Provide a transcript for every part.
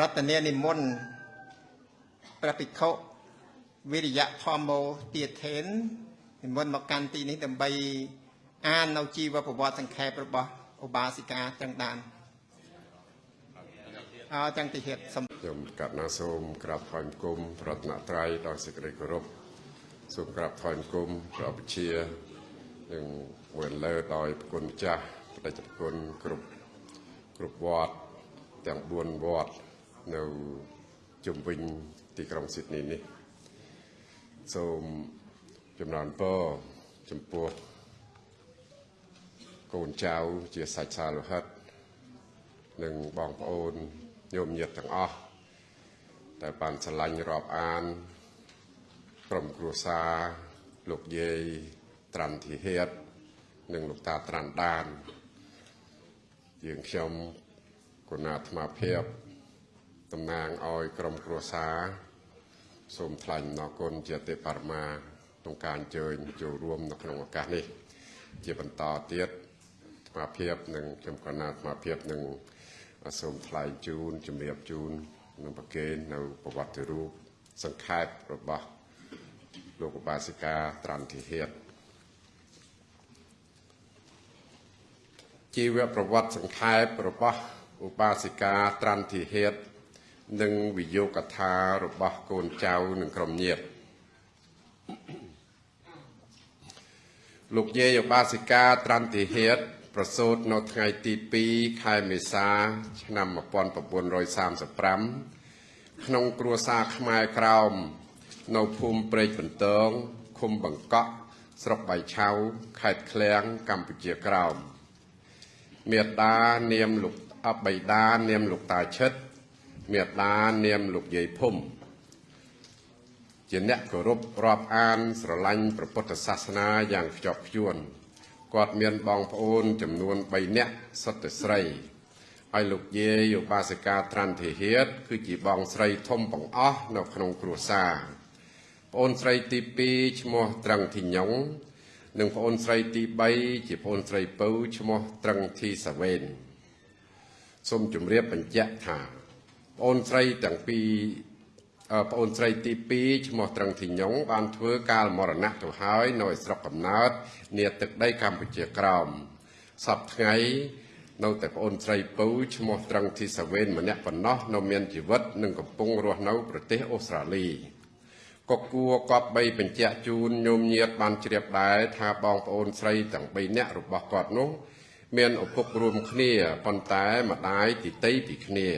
រតនានិមន្តព្រះភិក្ខុវិរិយធម្មោទាធេននិមន្តមកកាន់ទីនេះដើម្បីអាននៅជីវប្រវត្តិសង្ខេបរបស់ឧបាសិកាទាំងដានអើទាំងទីហេតុសំខ្ញុំកណ្ណាសូមក្រាបថ្វាយបង្គំប្រតនត្រ័យដោយសេចក្តីគោរពសូមក្រាបថ្វាយបង្គំព្រះបជានិងវេលើដោយប្រគុណម្ចាស់បដិជគុណគ្រប់គ្រប់វត្តទាំង4វត្ត នៅជុំវិញទីក្រុងស៊ីដនីនេះសូមចំណានពរចំពោះកូនចៅជាសាច់សាលោហិតនិងបងប្អូនញោមញាតិទាំងអស់ដែលបានឆ្លាញ់រាប់អានក្រុមគ្រួសារលោកយាយត្រាន់ធីហេតនិងលោកតាត្រាន់ដានយើងខ្ញុំគណៈអាត្មាភាព តំណាងឲ្យក្រុមគ្រួសារសូមថ្លែងអំណរគុណជាទេបរមាក្នុងការអញ្ជើញចូលរួមនៅក្នុងឱកាសនេះ ជាបន្តទៀតអាត្មាភាពនិងខ្ញុំគណៈអាត្មាភាពនឹងសូមថ្លែងជូនជំរាបជូននឹងប្រកេននៅប្រវត្តិរូបសង្ខេបរបស់លោកឧបាសិកាត្រាន់ធីហេតជីវប្រវត្តិសង្ខេបរបស់ឧបាសិកាត្រាន់ធីហេត និងវិយោគថារបស់កូនចៅនិងក្រុមញាតិលោកយាយឧបាសិកាត្រាន់ធីហេតប្រសូតនៅថ្ងៃទី2ខែមេសា ឆ្នាំ1935ក្នុងគ្រួសារខ្មែរក្រោម នៅភូមិព្រែកបន្ទងឃុំបង្កក់ស្រុកបៃឆៅខេត្តឃ្លៀងកម្ពុជាក្រោមមេដានាមលោកអបៃតានាមលោកតាឈិត មេដានាមលោកយាយភុំជាអ្នកគោរពរាប់អានស្រឡាញ់ព្រះពុទ្ធសាសនាយ៉ាងខ្ជាប់ខ្ជួនគាត់មានបងប្អូនចំនួន3នាក់សុទ្ធតែស្រីហើយលោកយាយឧបាសិកាត្រាន់ធីហេតគឺជាបងស្រីធំបង្អស់នៅក្នុងគ្រួសារប្អូនស្រីទី2ឈ្មោះត្រឹងធីញងនិងប្អូនស្រីទី3ជាប្អូនស្រីពៅឈ្មោះត្រឹងធីសាវេនសូមជម្រាបបញ្ជាក់ថា ប្អូនស្រីទាំងពីរប្អូនស្រីទី2ឈ្មោះត្រឹងធីញងបានធ្វើកាលមរណៈទៅហើយនៅស្រុកកំណើតនាទឹកដីកម្ពុជាក្រោមសពថ្ងៃនៅតែប្អូនស្រីពៅឈ្មោះត្រឹងធីសាវេនម្នាក់ប៉ុណ្ណោះនៅមានជីវិតនិងកំពុងរស់នៅប្រទេសអូស្ត្រាលីក៏គួរកប់បីបញ្ជាក់ជូនញោមញាតបានជ្រាបដែរថាបងប្អូនស្រីទាំង3នាក់របស់គាត់នោះ មានឪពុករួមគ្នាប៉ុន្តែម្ដាយទីតីពីគ្នា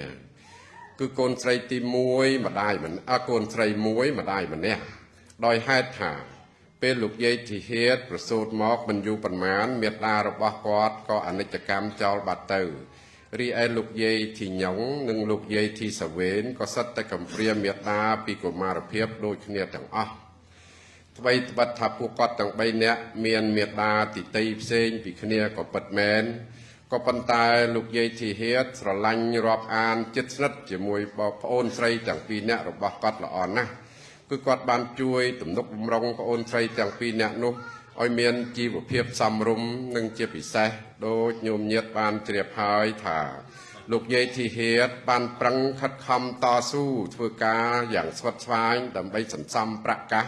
គឺកូនស្រីទី1ម្ដាយមិនអកូនស្រី1ម្ដាយម្នាក់ដោយហេតុថា ពេលលោកយាយធីហេតប្រសូតមកមិនយូរប៉ុន្មានមេត្តារបស់គាត់ក៏អនិច្ចកម្មចោលបាត់ទៅរីឯលោកយាយធីញងនិងលោកយាយធីសាវេនក៏សិតតែកំព្រាមេត្តាពីកុមារភាពដូចគ្នាទាំងអស់ថ្មីត្បិតថាពួកគាត់ទាំង3នាក់មានមេត្តាទីតីផ្សេងពីគ្នាក៏ពិតមែន ក៏ប៉ុន្តែលោកយាយធីហេតស្រឡាញ់រាប់អានចិត្តស្និទ្ធជាមួយបងប្អូនស្រីទាំងពីរនាក់របស់គាត់ល្អណាស់គឺគាត់បានជួយទំនុកបំរុងប្អូនស្រីទាំងពីរនាក់នោះឲ្យមានជីវភាពសមរម្យនិងជាពិសេសដូចញោមញាតបានជ្រាបហើយថាលោកយាយធីហេតបានប្រឹងខិតខំតស៊ូធ្វើការយ៉ាងស្វិតស្វាញដើម្បីសន្សំប្រកាស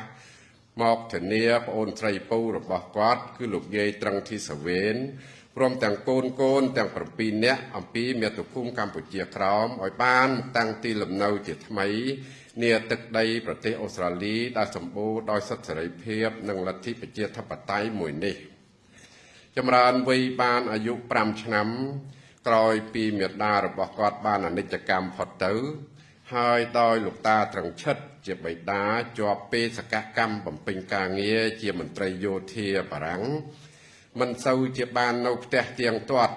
មកធានាប្អូនស្រីពៅរបស់គាត់ គឺលោកយាយត្រឹងធីសាវេន ព្រមទាំងកូនកូនទាំង7នាក់អំពីមាតុភូមិកម្ពុជាក្រោមឲ្យបានតាំងទីលំនៅជាថ្មីនាទឹកដីប្រទេសអូស្ត្រាលីដែលសម្បូរដោយសិទ្ធិសេរីភាព និងលទ្ធិប្រជាធិបតេយ្យមួយនេះ ចម្រើនវ័យបានអាយុ5ឆ្នាំ ក្រោយពីមេដារបស់គាត់បានអនិច្ចកម្មផុតទៅ ហើយដោយលោកតាត្រឹងឈិតជាបិតាជាប់ពេលសកកម្មបំពេញការងារជាមន្ត្រីយោធាបារាំង មិនសូវជាបាននៅផ្ទះទៀងទាត់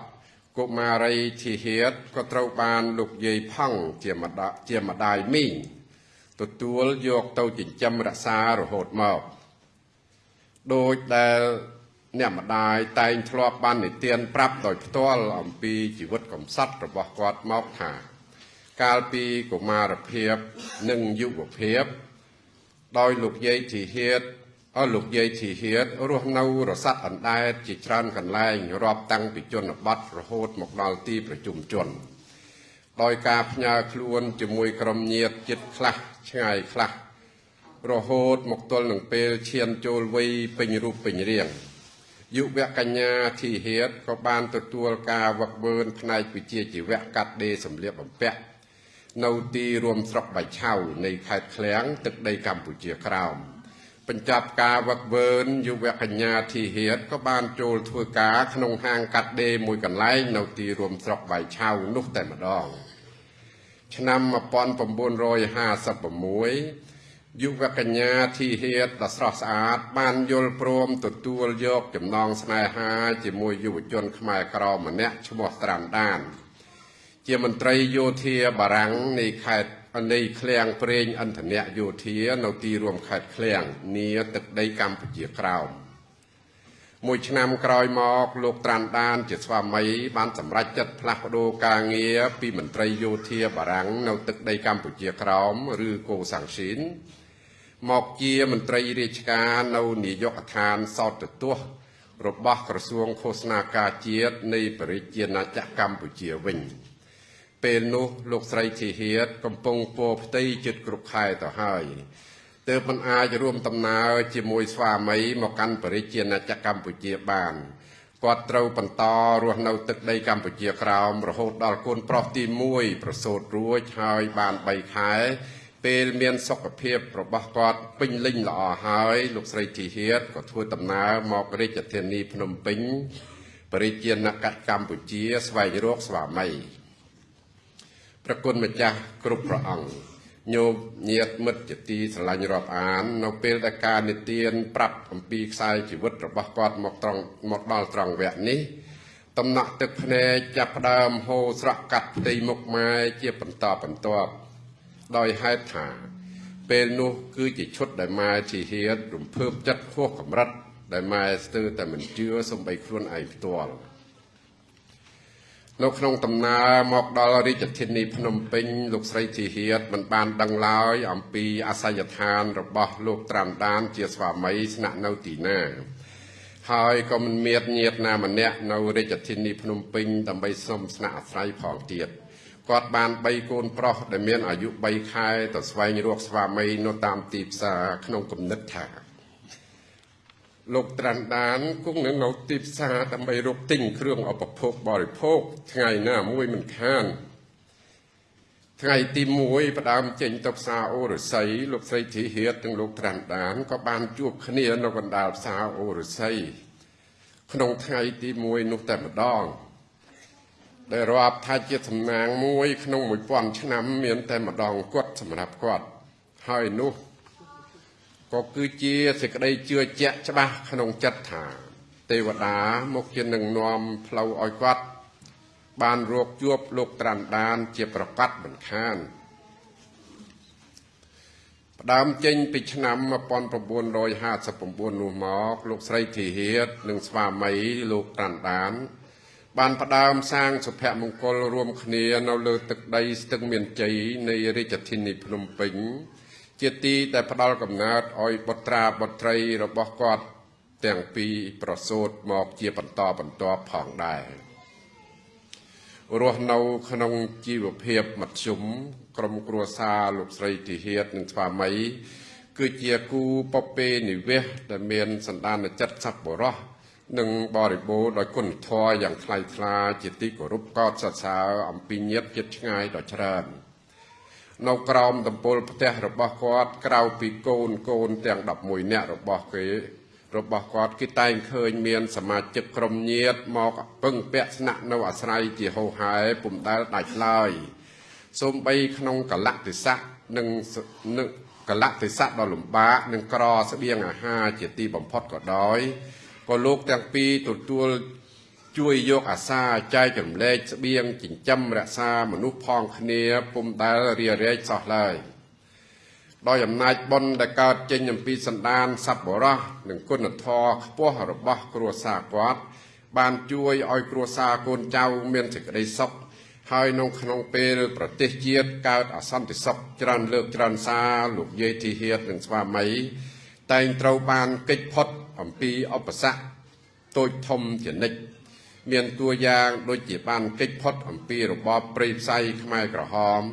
កុមារីធីហេតក៏ត្រូវបានលោកយាយផង់ជាម្ដាជាម្ដាយមីងទទួលយកទៅចិញ្ចឹមរក្សារហូតមកដោយដែលអ្នកម្ដាយតែងធ្លាប់បាននិទានប្រាប់ដោយផ្ទាល់អំពីជីវិតកំសត់របស់គាត់មកថា កាលពីកុមារភាពនិងយុវភាព ដោយលោកយាយធីហេត អស់លោកយាយធីហៀតរស់នៅរស័តអណ្ដែតជាច្រើនកន្លែងរាប់តាំងពីជនបទរហូតមកដល់ទីប្រជុំជនដោយការផ្ញើខ្លួនជាមួយក្រុមញាតិចិត្តខ្លះឆ្ងាយខ្លះរហូតមកទល់នឹងពេលឈានចូលវ័យពេញរូបពេញរាងយុវកញ្ញាធីហេតក៏បានទទួលការវឹកវើនផ្នែកវិជ្ជាជីវៈកាត់ដេរសម្លៀកបំពាក់នៅទីរួមស្រុកបៃឆៅនៃខេត្តឃ្លៀងទឹកដីកម្ពុជាក្រោម បញ្ចប់ការវឹកវើនយុវកញ្ញាធីហេតក៏បានចូលធ្វើការក្នុងហាងកាត់ដេរមួយកន្លែងនៅទីរួមស្រុកបៃឆៅនោះតែម្ដង ឆ្នាំ1956យុវកញ្ញាធីហេតដ៏ស្រស់ស្អាត បានយល់ព្រមទទួលយកចំណងស្នេហាជាមួយយុវជនខ្មែរក្រម្នាក់ឈ្មោះត្រាំដាន ជាមន្ត្រីយោធាបារាំងនៃខេត្ត នៃឃ្លាំងប្រេងឥន្ធនៈយោធានៅទីរួមខេត្តឃ្លាំងនីទឹកដីកម្ពុជាក្រោមមួយឆ្នាំក្រោយមកលោកត្រាន់ដាន ជាស្វាមី បានសម្រេចចិត្តផ្លាស់ប្ដូរការងារពីមន្ត្រីយោធាបារាំងនៅទឹកដីកម្ពុជាក្រោមឬកូសាំងស៊ីនមកជាមន្ត្រីរាជការនៅនាយកដ្ឋានសោតទស្សន៍របស់ក្រសួងឃោសនាការជាតិនៃប្រជាជាតិណាចក្រកម្ពុជាវិញ។ ពេលនោះលោកស្រីធីហៀតកំពុងពោផ្ទៃចិត្តគ្រប់ខែទៅហើយទើបមិនអាចរួមដំណើរជាមួយស្វាមីមកកាន់បរិជាណាចក្រកម្ពុជាបានគាត់ត្រូវបន្តរស់នៅទឹកដីកម្ពុជាក្រោមរហូតដល់កូនប្រុសទី1ប្រសូតរួចហើយបាន3ខែពេលមានសុខភាពរបស់គាត់ពេញលេញល្អហើយលោកស្រីធីហៀតក៏ធ្វើដំណើរមករាជធានីភ្នំពេញបរិជាណាចក្រកម្ពុជាស្វែងរកស្វាមី ប្រគុណម្ចាស់គ្រប់ព្រះអង្គញោមញាតមិត្តជាទីស្រឡាញ់រាប់អាន នៅពេលដែលការនិទាន ប្រាប់អំពីខ្សែជីវិតរបស់គាត់មកត្រង់មកដល់ត្រង់វគ្គនេះតំណក់ទឹកភ្នែកចាប់ផ្ដើមហូរស្រក់កាត់ផ្ទៃមុខម៉ែជាបន្តបន្ទាប់ដោយហេតុថា ពេលនោះគឺជាឈុតដែលម៉ែជាហេតុរំភើបចិត្តហួសកម្រិតដែលម៉ែស្ទើរតែមិនជឿសំបីខ្លួនឯងផ្ទាល់ នៅក្នុងដំណើរមកដល់រាជធានីភ្នំពេញលោកស្រីធីហៀតមិនបានដឹងឡើយអំពីអាសយដ្ឋានរបស់លោកត្រាំដានជាស្វាមីស្នាក់នៅទីណាហើយក៏មិនមានញាតិណាម្នាក់នៅរាជធានីភ្នំពេញដើម្បីសុំស្នាក់អាស្រ័យផងទៀតគាត់បាន3កូនប្រុសដែលមានអាយុ3ខែទៅស្វែងរកស្វាមីនៅតាមទីផ្សារក្នុងគំនិតថា លោកត្រាន់ដានគង់នៅនៅទីផ្សារដើម្បីរកទិញគ្រឿងឧបភោគបរិភោគថ្ងៃណាមួយមិនខានថ្ងៃទី1ផ្ដើមចេញទៅផ្សារអូរស័យលោកស្រីធីហៀតនិងលោកត្រាន់ដានក៏បានជួបគ្នានៅកណ្ដាលផ្សារអូរស័យក្នុងថ្ងៃទី1នោះតែម្ដងដែលរាប់ថាជាសំណាងមួយក្នុង1000ឆ្នាំមានតែម្ដងគាត់សម្រាប់គាត់ហើយនោះ ក៏គឺជាសេចក្តីជឿជាក់ច្បាស់ក្នុងចិត្តថា ទេវតាមកជានឹងនាំផ្លូវឲ្យគាត់បានរកជួបលោកត្រាន់ដានជាប្រកាសមិនខានផ្ដើមចេញពីឆ្នាំ1959នោះមកលោកស្រីធីហៀតនិងស្វាមីលោកត្រាន់ដាន បានផ្ដើមសាងសុភមង្គលរួមគ្នានៅលើទឹកដីស្ទឹងមានជ័យនៃរាជធានីភ្នំពេញ ជាទីដែលផ្ដល់កំណើតឲ្យបុត្រាបុត្រីរបស់គាត់ ទាំងពីរប្រសូតមកជាបន្តបន្ទាប់ផងដែររស់នៅក្នុងជីវភាពមធ្យមក្រុមគ្រួសារលោកស្រីទីហៀតនិងស្វាមីគឺជាគូពពេនិវេសដែលមានសន្តានចិត្តសប្បុរសនិងបរិបូរដោយគុណធម៌យ៉ាងថ្លៃថ្លាជាទីគោរពកោតសរសើរអំពីញាតិចិត្តឆ្ងាយដ៏ច្រើន។ នៅក្រោមតំពុលផ្ទះរបស់គាត់ក្រៅពីកូនកូនទាំង11នាក់របស់គេរបស់គាត់គេតែងឃើញមានសមាជិកក្រុមញាតមកពឹងពាក់ស្នាក់នៅអាស្រ័យជាហោហែពុំដែលដាច់ឡើយសូម្បីក្នុងកលៈទេសៈនិងកលៈទេសៈដ៏លំបាកនិងក្រស្បៀងអាហារជាទីបំផុតក៏ដោយក៏លោកទាំងពីរទទួល ជួយយកអាសាចែករំលែកស្បៀងចិញ្ចឹមរក្សាមនុស្សផងគ្នាពុំដែលរារែកសោះឡើយដោយអំណាចបុណ្យដែលកើតចេញអំពីសន្តានសัพបរោះនិងគុណធម៌ខ្ពស់របស់គ្រួសារគាត់បានជួយឲ្យគ្រួសារកូនចៅមានសេចក្តីសុខហើយនៅក្នុងពេលប្រទេសជាតិកើតអសន្តិសុខច្រើនលើកច្រើនសារលោកយាយធីហៀតនិងស្វាមី តែងត្រូវបានកិច្ចផុតអំពីឧបសគ្គតូចធំជានិច្ច មានតួយ៉ាងដូចជាបានកិច្ចផុតអំពីរបបព្រៃផ្សៃខ្មែរក្រហម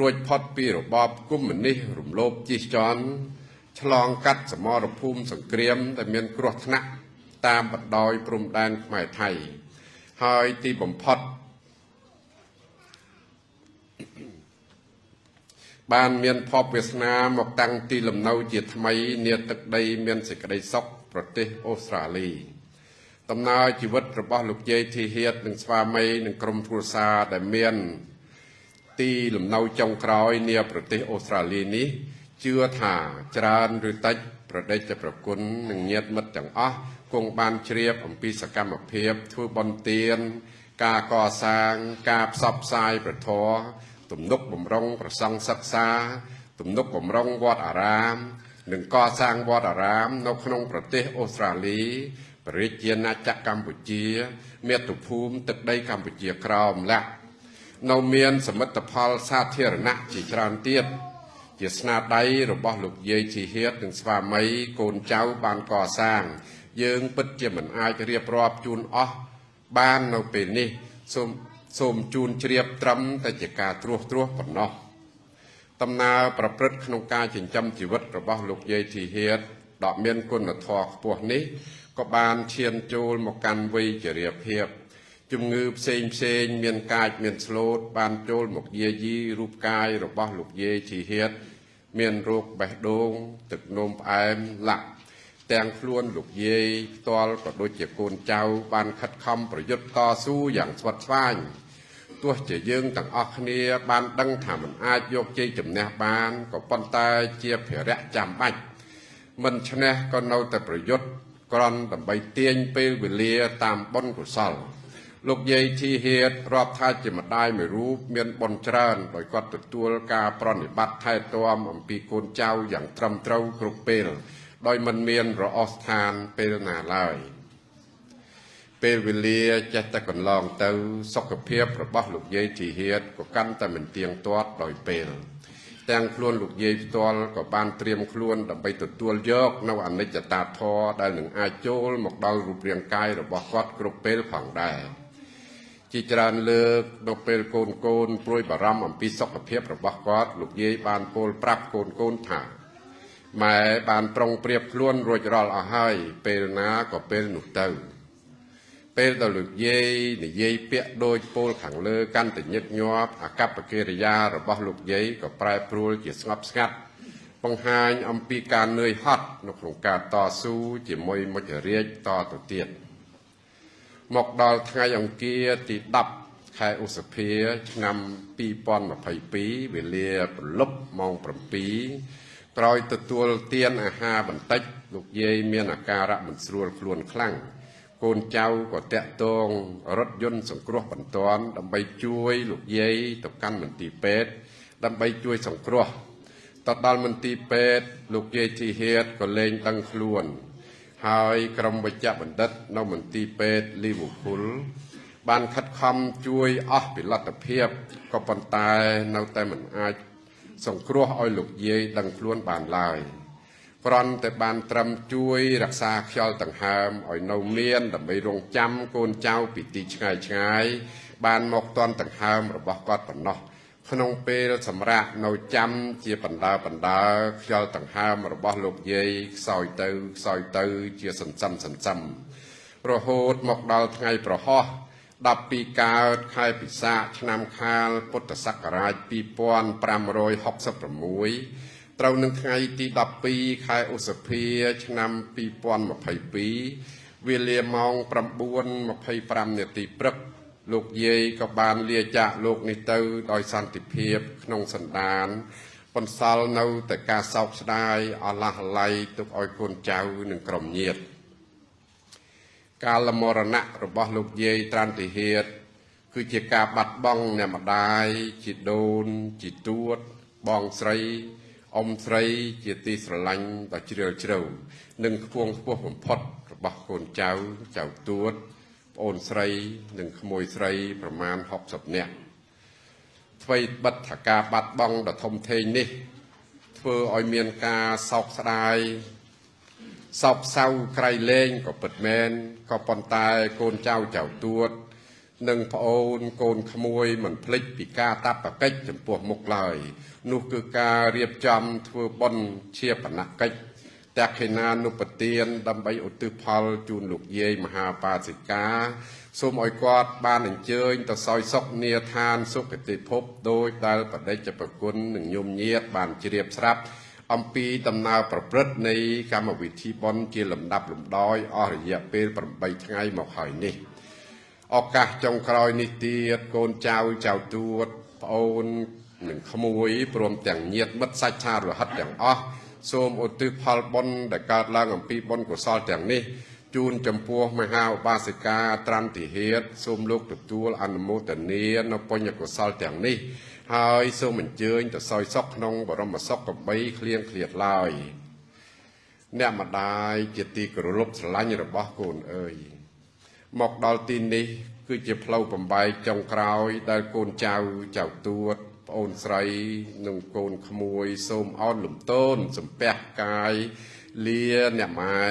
រួចផុតពីរបបកុម្មុយនីសរំលោភជិះជាន់ឆ្លងកាត់សមរភូមិសង្គ្រាមដែលមានគ្រោះថ្នាក់តាមបណ្ដោយព្រំដែនខ្មែរថៃហើយទីបំផុតបានមានភពវាសនាមកតាំងទីលំនៅជាថ្មី នាទឹកដី មានសេចក្តីសុខប្រទេសអូស្ត្រាលី ដំណើរជីវិតរបស់លោកយាយធីហៀតនិងស្វាមីនិងក្រុមគ្រួសារដែលមាន ទីលំនៅចុងក្រោយនាប្រទេសអូស្ត្រាលីនេះជឿថាច្រើនឬតិចប្រដេចប្រគុណនិងញាតិមិត្តទាំងអស់គង់បានជ្រាបអំពីសកម្មភាពធ្វើបន់ទាន ការកសាង ការផ្សព្វផ្សាយប្រធរទំនុកបំរុងប្រសង់សិក្សា ទំនុកបំរុងវត្តអារាម និងកសាងវត្តអារាម នៅក្នុងប្រទេសអូស្ត្រាលីប្រជាជាណាចក្រកម្ពុជាមាតុភូមិទឹកដីកម្ពុជាក្រោមលាក់នៅមានសមិទ្ធផលសាធារណៈជាច្រើនទៀតជាស្នាដៃរបស់លោកយាយជីហៀតនិងស្វាមីកូនចៅបានកសាង យើងពិតជាមិនអាចរៀបរាប់ជូនអស់បាននៅពេលនេះសូមសូមជូនជ្រាបត្រឹមតែជាការត្រួសត្រាសប៉ុណ្ណោះដំណើរប្រព្រឹត្តក្នុងការចិញ្ចឹមជីវិតរបស់លោកយាយធីហៀត ដ៏មានគុណធម៌ខ្ពស់នេះក៏បានឈានចូលមកកាន់វ័យជរាភាពជំងឺផ្សេងផ្សេងមានកាចមានស្លូត បានចូលមកយាយីរូបកាយរបស់លោកយាយធីហៀតមានរោគបេះដូង ទឹកនោមផ្អែមលាក់ទាំងខ្លួនលោកយាយផ្ទាល់ក៏ដូចជាកូនចៅ បានខិតខំប្រយុទ្ធតស៊ូយ៉ាងស្វិតស្វាញទោះជាយើងទាំងអស់គ្នាបានដឹងថាមិនអាចយកជ័យជំនះបានក៏ប៉ុន្តែជាភារៈចាំបាច់ មិនឈ្នះក៏នៅតែប្រយុទ្ធក្រន់ដើម្បីទាញពេលវេលាតាមបុណ្យកុសលលោកយាយធីហៀតរាប់ថាជាម្ដាយមួយរូបមានបុណ្យច្រើនដោយគាត់ទទួលការប្រណិប័តថែទាំអំពីកូនចៅយ៉ាងត្រឹមត្រូវគ្រប់ពេលដោយមិនមានរអស់ស្ថានពេលណាឡើយពេលវេលាចេះតែកន្លងទៅសុខភាពរបស់លោកយាយធីហៀតក៏កាន់តែមិនទៀងទាត់ដោយពេល ទាំងខ្លួនលោកយាយផ្ទាល់ក៏បានត្រៀមខ្លួនដើម្បីទទួលយកនៅអនិច្ចតាធម៌ដែលនឹងអាចចូលមកដល់រូបរាងកាយរបស់គាត់គ្រប់ពេលផងដែរជាច្រើនលើកនៅពេលកូនកូនព្រួយបារម្ភអំពីសុខភាពរបស់គាត់លោកយាយបានពោលប្រាប់កូនកូនថាម៉ែបានប្រុងប្រៀបខ្លួនរួចរាល់អស់ហើយពេលណាក៏ពេលនោះទៅ ពេលដែលលោកយាយនិយាយពាក្យដូចពោលខាងលើកាន់តែញឹកញាប់អកប្បកិរិយារបស់លោកយាយក៏ប្រែប្រួលជាស្ងប់ស្ងាត់បង្ហាញអំពីការនឿយហត់នៅក្នុងការតស៊ូជាមួយមុចរាជតទៅទៀតមកដល់ថ្ងៃអង្គារទី10ខែឧសភាឆ្នាំ2022វេលាព្រលប់ម៉ោង7ក្រោយទទួលទានអាហារបន្តិចលោកយាយមានអាការៈមិនស្រួលខ្លួនខ្លាំង កូនចៅក៏តាក់ទងរថយន្តសង្គ្រោះបន្ទាន់ដើម្បីជួយលោកយាយទៅកាន់មន្ទីរពេទ្យដើម្បីជួយសង្គ្រោះទៅដល់មន្ទីរពេទ្យលោកយាយធីហៀតក៏លែងដឹងខ្លួន ហើយក្រុមវិជ្ជបណ្ឌិតនៅមន្ទីរពេទ្យលីវូភុលបានខិតខំជួយអស់ពីលទ្ធភាពក៏ប៉ុន្តែនៅតែមិនអាចសង្គ្រោះឲ្យលោកយាយដឹងខ្លួនបានឡើយ។ គ្រាន់តែបានត្រឹមជួយរក្សាខ្យល់ដង្ហើមឲ្យនៅមានដើម្បីរងចាំកូនចៅពីទីឆ្ងាយឆ្ងាយបានមកតន់ដង្ហើមរបស់គាត់ប៉ុណ្ណោះក្នុងពេលសម្រាប់នៅចាំជាបណ្ដើបណ្ដើខ្យល់ដង្ហើមរបស់លោកយាយខ្សោយទៅខ្សោយទៅជាសន្សំសន្សំរហូតមកដល់ថ្ងៃប្រហោះ12កើតខែពិសាខឆ្នាំខាលពុទ្ធសករាជ2566 ត្រូវនឹងថ្ងៃទី12ខែឧសភា ឆ្នាំ2022វេលាម៉ោង9:25នាទីព្រឹក លោកយាយក៏បានលាចាកលោកនេះទៅ ដោយសន្តិភាព ក្នុងសន្តានបន្សល់នៅតែការសោកស្ដាយអឡះអាល័យទុកឲ្យកូនចៅនិងក្រុមញាតិកាលមរណៈរបស់លោកយាយត្រាន់តិហេតគឺជាការបាត់បង់អ្នកម្ដាយជីដូនជីទួត បងស្រី អ៊ំស្រីជាទីស្រឡាញ់ដ៏ជ្រាលជ្រៅនិងខ្ពងខ្ពស់បំផុតរបស់កូនចៅចៅទួតប្អូនស្រីនិងក្មួយស្រីប្រមាណ60នាក់អ្វីបិទថាការបាត់បង់ដ៏ធំធេងនេះ ធ្វើឲ្យមានការសោកស្ដាយសោកសៅក្រៃលែងក៏ពិតមែនក៏ប៉ុន្តែកូនចៅចៅទួត និងប្អូនកូនក្មួយមិនភ្លេចពីការតបកិច្ចចំពោះមុខឡើយ នោះគឺការរៀបចំធ្វើបុណ្យជាបណកិច្ចតក្ខិណានុបទានដើម្បីឧទ្ទិសផលជូនលោកយាយមហាបាសិកាសូមឲ្យគាត់បានអញ្ជើញទៅសោយសុខនាឋានសុគតិភពដោយដែលបដិជ្ជប្រគុណនិងញោមញាតបានជ្រាបស្រាប់អំពីដំណើរប្រព្រឹត្តនៃកម្មវិធីបុណ្យជាលំដាប់លំដោយអស់រយៈពេល8ថ្ងៃមកហើយនេះឱកាសចុងក្រោយនេះទៀតកូនចៅចៅទួតប្អូន និងក្មួយព្រមទាំងញាតិមិត្តសាច់ឆារហិតទាំងអស់សូមឧទ្ទិសផលបុណ្យដែលកើតឡើងអំពីបុណ្យកុសលទាំងនេះជូនចំពោះមហាឧបាសិកាត្រាន់តិហេតសូមលោកទទួលអនុមោទនានៅពុញ្ញកុសលទាំងនេះ ហើយសូមអញ្ជើញទៅសោយសុខក្នុងបរមសុខកបីឃ្លៀងឃ្លាតឡើយអ្នកម្ដាយជាទីគោរពស្រឡាញ់របស់កូនអើយមកដល់ទីនេះ គឺជាផ្លូវបំបែកចុងក្រោយដែលកូនចៅចៅទួត ប្អូនស្រីនិងកូនក្មួយសូមអោនលំទោនសំពះកាយលាអ្នកម៉ែ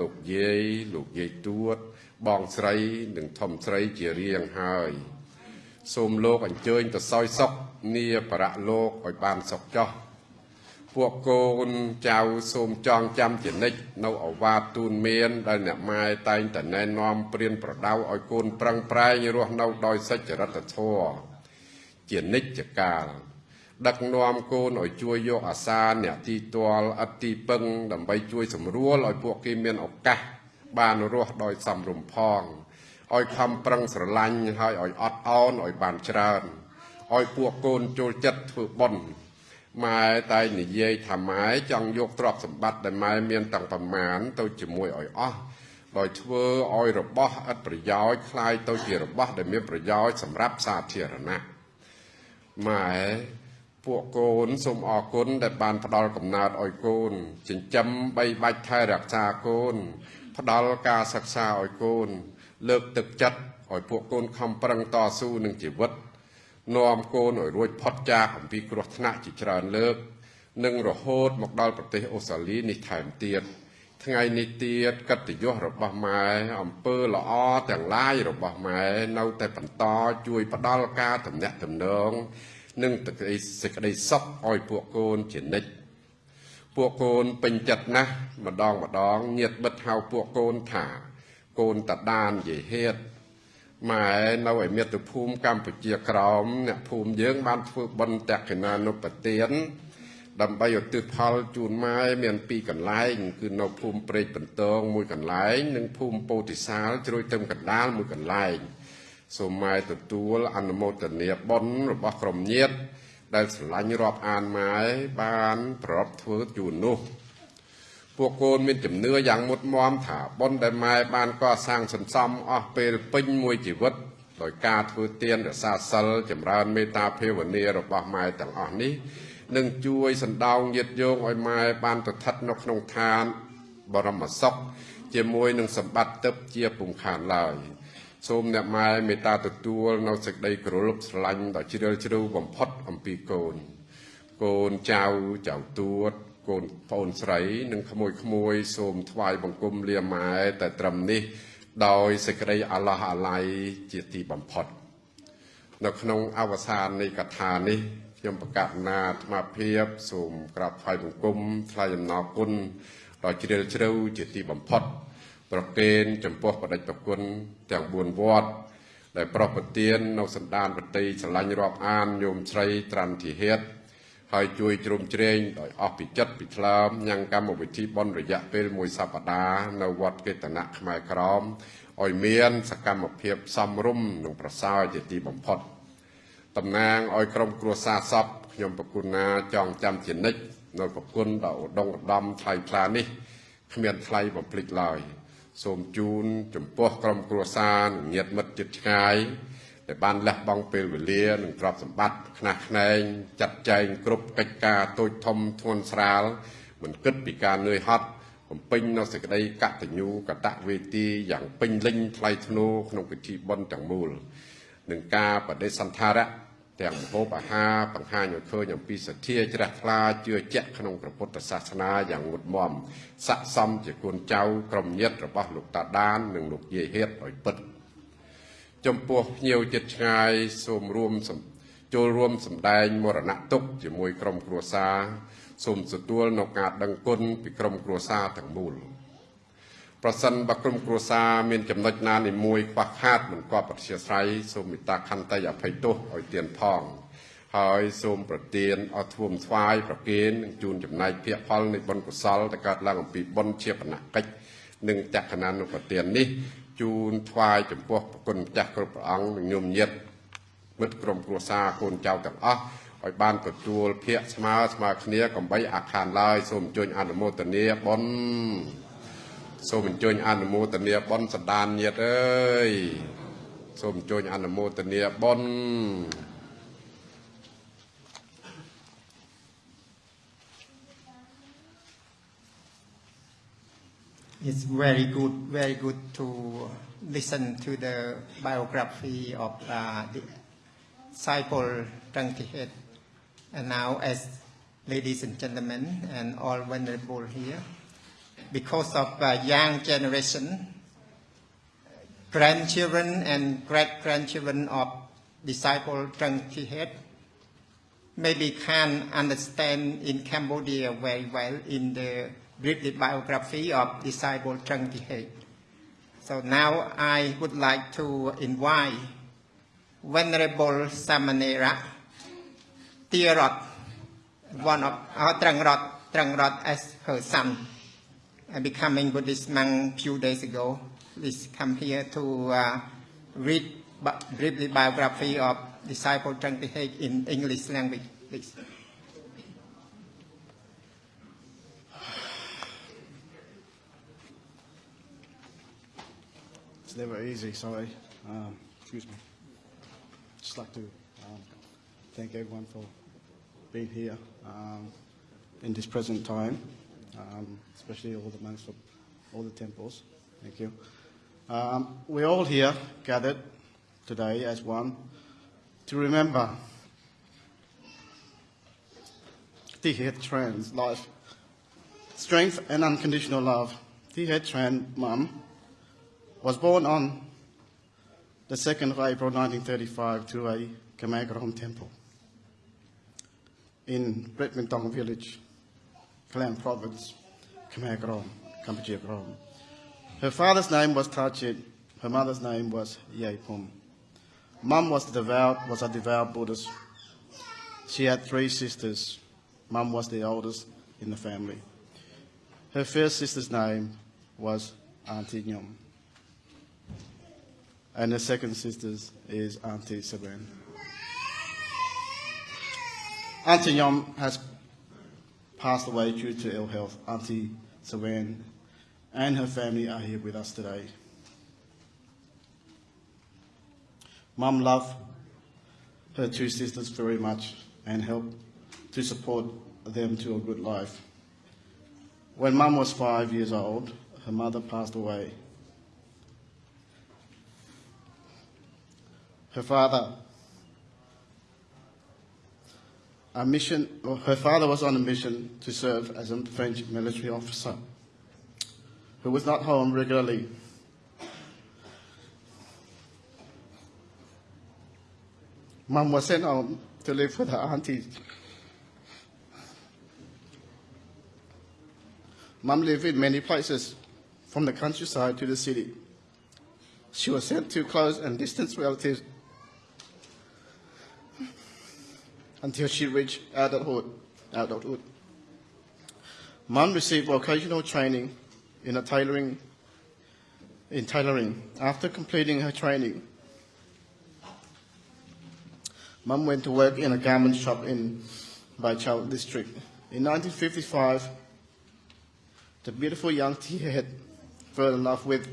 លោកយាយលោកយាយទួត បងស្រីនិងធំស្រីជារៀងហើយ សូមលោកអញ្ជើញទៅសោយសុខនាបរៈលោកឲ្យបានសុខចោះពួកកូនចៅសូមចងចាំជានិច្ចនៅអវាទទូនមានដែលអ្នកម៉ែតែងតែណែនាំព្រៀនប្រដៅឲ្យកូនប្រឹងប្រែងរស់នៅដោយសច្ចរិតធម៌ ជានិច្ចកាលដឹកនាំកូនឲ្យជួយយកអាសាអ្នកទីទាល់អត់ទីពឹងដើម្បីជួយសម្រួលឲ្យពួកគេមានឱកាសបានរស់ដោយសំរុំផងឲ្យខំប្រឹងស្រឡាញ់ហើយឲ្យអត់អោនឲ្យបានច្រើនឲ្យពួកកូនចូលចិត្តធ្វើបុណ្យម៉ែតែនិយាយថាម៉ែចង់យកទ្រព្យសម្បត្តិដែលម៉ែមានតាំងប្រមាណទៅជាមួយឲ្យអស់ដោយធ្វើឲ្យរបស់ឥតប្រយោជន៍คล้ายទៅជារបស់ដែលមានប្រយោជន៍សម្រាប់សាធារណៈ ម៉ែពួកកូនសូមអរគុណដែលបានផ្ដល់កំណើតឲ្យកូនចិញ្ចឹមបីបាច់ថែរក្សាកូន ផ្ដល់ការសិក្សាឲ្យកូន លើកទឹកចិត្តឲ្យពួកកូនខំប្រឹងតស៊ូនឹងជីវិតនាំកូនឲ្យរួចផុតចាកអំពីគ្រោះថ្នាក់ជាច្រើនលើក និងរហូតមកដល់ប្រទេសអូស្ត្រាលីនេះថែមទៀត ថ្ងៃនេះទៀតកិត្តិយសរបស់ម៉ែអំពើល្អទាំងឡាយរបស់ម៉ែនៅតែបន្តជួយផ្ដល់ការតំណាក់តំណងនិងសេចក្តីសុខឲ្យពួកកូនជានិច្ចពួកកូនពេញចិត្តណាស់ម្ដងម្ដងញាតបិទហៅពួកកូនថា កូនតដានយេហេតម៉ែនៅឯមាតុភូមិកម្ពុជាក្រោមអ្នកភូមិយើងបានធ្វើបន់តក្កិណានុបទាន ដើម្បីឧទ្ទិសផលជូនម៉ែមានពីរកន្លែង គឺនៅភូមិព្រែកបន្ទងមួយកន្លែង និងភូមិពោធិសាលជ្រោយទឹមកណ្ដាលមួយកន្លែងសូមម៉ែទទួលអនុមោទនាបុណ្យរបស់ក្រុមញាតិដែលស្រឡាញ់រាប់អានម៉ែបានប្រពធ្វើជូននោះពួកកូនមានជំនឿយ៉ាងមុតមមថាបុណ្យដែលម៉ែបានកសាងសន្សំអស់ពេលពេញមួយជីវិតដោយការធ្វើទានរក្សាសិលចម្រើនមេត្តាភាវនារបស់ម៉ែទាំងអស់នេះ នឹងជួយសណ្ដោងញាតយោងឲ្យម៉ែបានទៅស្ថិតនៅក្នុងឋានបរមសុខជាមួយនឹងសម្បត្តិទឹកជាពុំខានឡើយ។សូមអ្នកម៉ែមេត្តាទទួលនៅសេចក្តីគោរពស្រឡាញ់ដ៏ជ្រាលជ្រៅបំផុតអំពីកូនកូនចៅចៅទួតកូនប្អូនស្រីនិងក្មួយក្មួយសូមថ្វាយបង្គំលាម៉ែតែត្រឹមនេះ ដោយសេចក្តីអាឡោះអាល័យជាទីបំផុត នៅក្នុងអវសាននៃកថានេះ ខ្ញុំប្រកាសណាអាត្មាភាពសូមក្រាបថ្វាយបង្គំថ្លែងអំណរគុណដ៏ជ្រាលជ្រៅជាទីបំផុត ប្រគេនចំពោះបដិប្រគុណទាំង4វត្តដែលប្រោះប្រទាននៅសន្តានប្រតិស្រឡាញ់រាប់អានញោមស្រីត្រាន់ធីហេតហើយជួយជ្រោមជ្រែងដោយអស់ពីចិត្តពីថ្លើមញ៉ាំងកម្មវិធីបន់រយៈពេលមួយសប្តាហ៍នៅវត្តកេតនៈខ្មែរក្រមឲ្យមានសកម្មភាពសំរុំនិងប្រសើរជាទីបំផុត តំណាងឲ្យក្រុមគ្រួសារសពខ្ញុំប្រគុណណាចងចាំជានិច្ចនៅប្រគុណដ៏ឧត្តមឧត្តមថ្លៃថ្លានេះគ្មានថ្លៃបំភ្លេចឡើយ។សូមជូនចំពោះក្រុមគ្រួសារញាតិមិត្តជិតឆ្ងាយដែលបានលះបង់ពេលវេលានិងទ្រព្យសម្បត្តិខ្នះខ្នែងចាត់ចែងគ្រប់កិច្ចការតូចធំធ្ងន់ស្រាលមិនគិតពីការនឿយហត់បំពេញនៅសេចក្តីកតញ្ញូកតវេទីយ៉ាងពេញលេញថ្លៃថ្នូរក្នុងពិធីបុណ្យទាំងមូលនឹងការបដិសន្ធារៈ ទាំងម្ហូបអាហារបង្ហាញឲ្យឃើញអំពីសទ្ធាជ្រះថ្លាជឿជាក់ក្នុងព្រះពុទ្ធសាសនាយ៉ាងមុតមមស័ក្តិសមជាកូនចៅក្រុមញាតិរបស់លោកតាដាន និងលោកយាយហេតឲ្យពិតចំពោះភ្ញៀវចិត្តឆ្ងាយសូមរួមសំចូលរួមសម្ដែងមរណទុកជាមួយក្រុមគ្រួសារសូមទទួលនៅការដឹងគុណពីក្រុមគ្រួសារទាំងមូល ប្រសិនបើក្រុមគ្រួសារមានចំណុចណានីមួយខ្វះខាតមិនក៏ប្រតិស្រ័យសូមមេត្តាខន្តីអភ័យទោសឲ្យទៀនផងហើយសូមប្រទានអត់ធួមថ្វាយប្រគេននិងជូនចំណែកភាគផលនៃបុណ្យកុសលដែលកើតឡើងអំពីបុណ្យជាបណកិច្ចនិងចក្ខណានុប្រទាននេះជូនថ្វាយចំពោះប្រគុណម្ចាស់គ្រប់ព្រះអង្គនិងញោមញាតិមិត្តក្រុមគ្រួសារកូនចៅទាំងអស់ឲ្យបានទទួលភាកស្មើស្មើគ្នាកំបីអាខានឡើយសូមអញ្ជើញអនុមោទនាបុណ្យ សូមអញ្ជើញអនុមោទនាបុណ្យសន្តានញាតិអើយសូមអញ្ជើញអនុមោទនាបុណ្យ It's very good, very good to listen to the biography of uh, the disciple Trangtihet. And now, as ladies and gentlemen, and all venerable here, because of uh, young generation, grandchildren and great-grandchildren of disciple Trangtihet maybe can understand in Cambodia very well in the brief biography of disciple Thị Hệ. So now I would like to invite Venerable Samanera Tirot, one of our Trangrot, Trangrot as her son, uh, becoming Buddhist monk a few days ago. Please come here to uh, read briefly biography of disciple Trần Thị in English language, please. It's never easy, sorry. Um, excuse me. Just like to um, thank everyone for being here um, in this present time, um, especially all the monks from all the temples. Thank you. Um, we're all here gathered today as one to remember the head trans life, strength and unconditional love. The head trans mum was born on the 2nd of April 1935 to a Khmer temple in Bretmintong village, Klan province, Khmer Krom. Her father's name was Tachit, her mother's name was Yai Pum. Mum was, devout, was a devout Buddhist. She had three sisters. Mum was the oldest in the family. Her first sister's name was Auntie Nyom and the second sister is Auntie Saban. Auntie Yom has passed away due to ill health. Auntie Saban and her family are here with us today. Mum loved her two sisters very much and helped to support them to a good life. When Mum was five years old, her mother passed away. her father a mission her father was on a mission to serve as a French military officer who was not home regularly. Mum was sent home to live with her aunties. Mum lived in many places, from the countryside to the city. She was sent to close and distant relatives until she reached adulthood. adulthood. Mom received vocational training in tailoring in tailoring. After completing her training, Mom went to work in a garment shop in Baichao district. In 1955, the beautiful young tea head fell in love with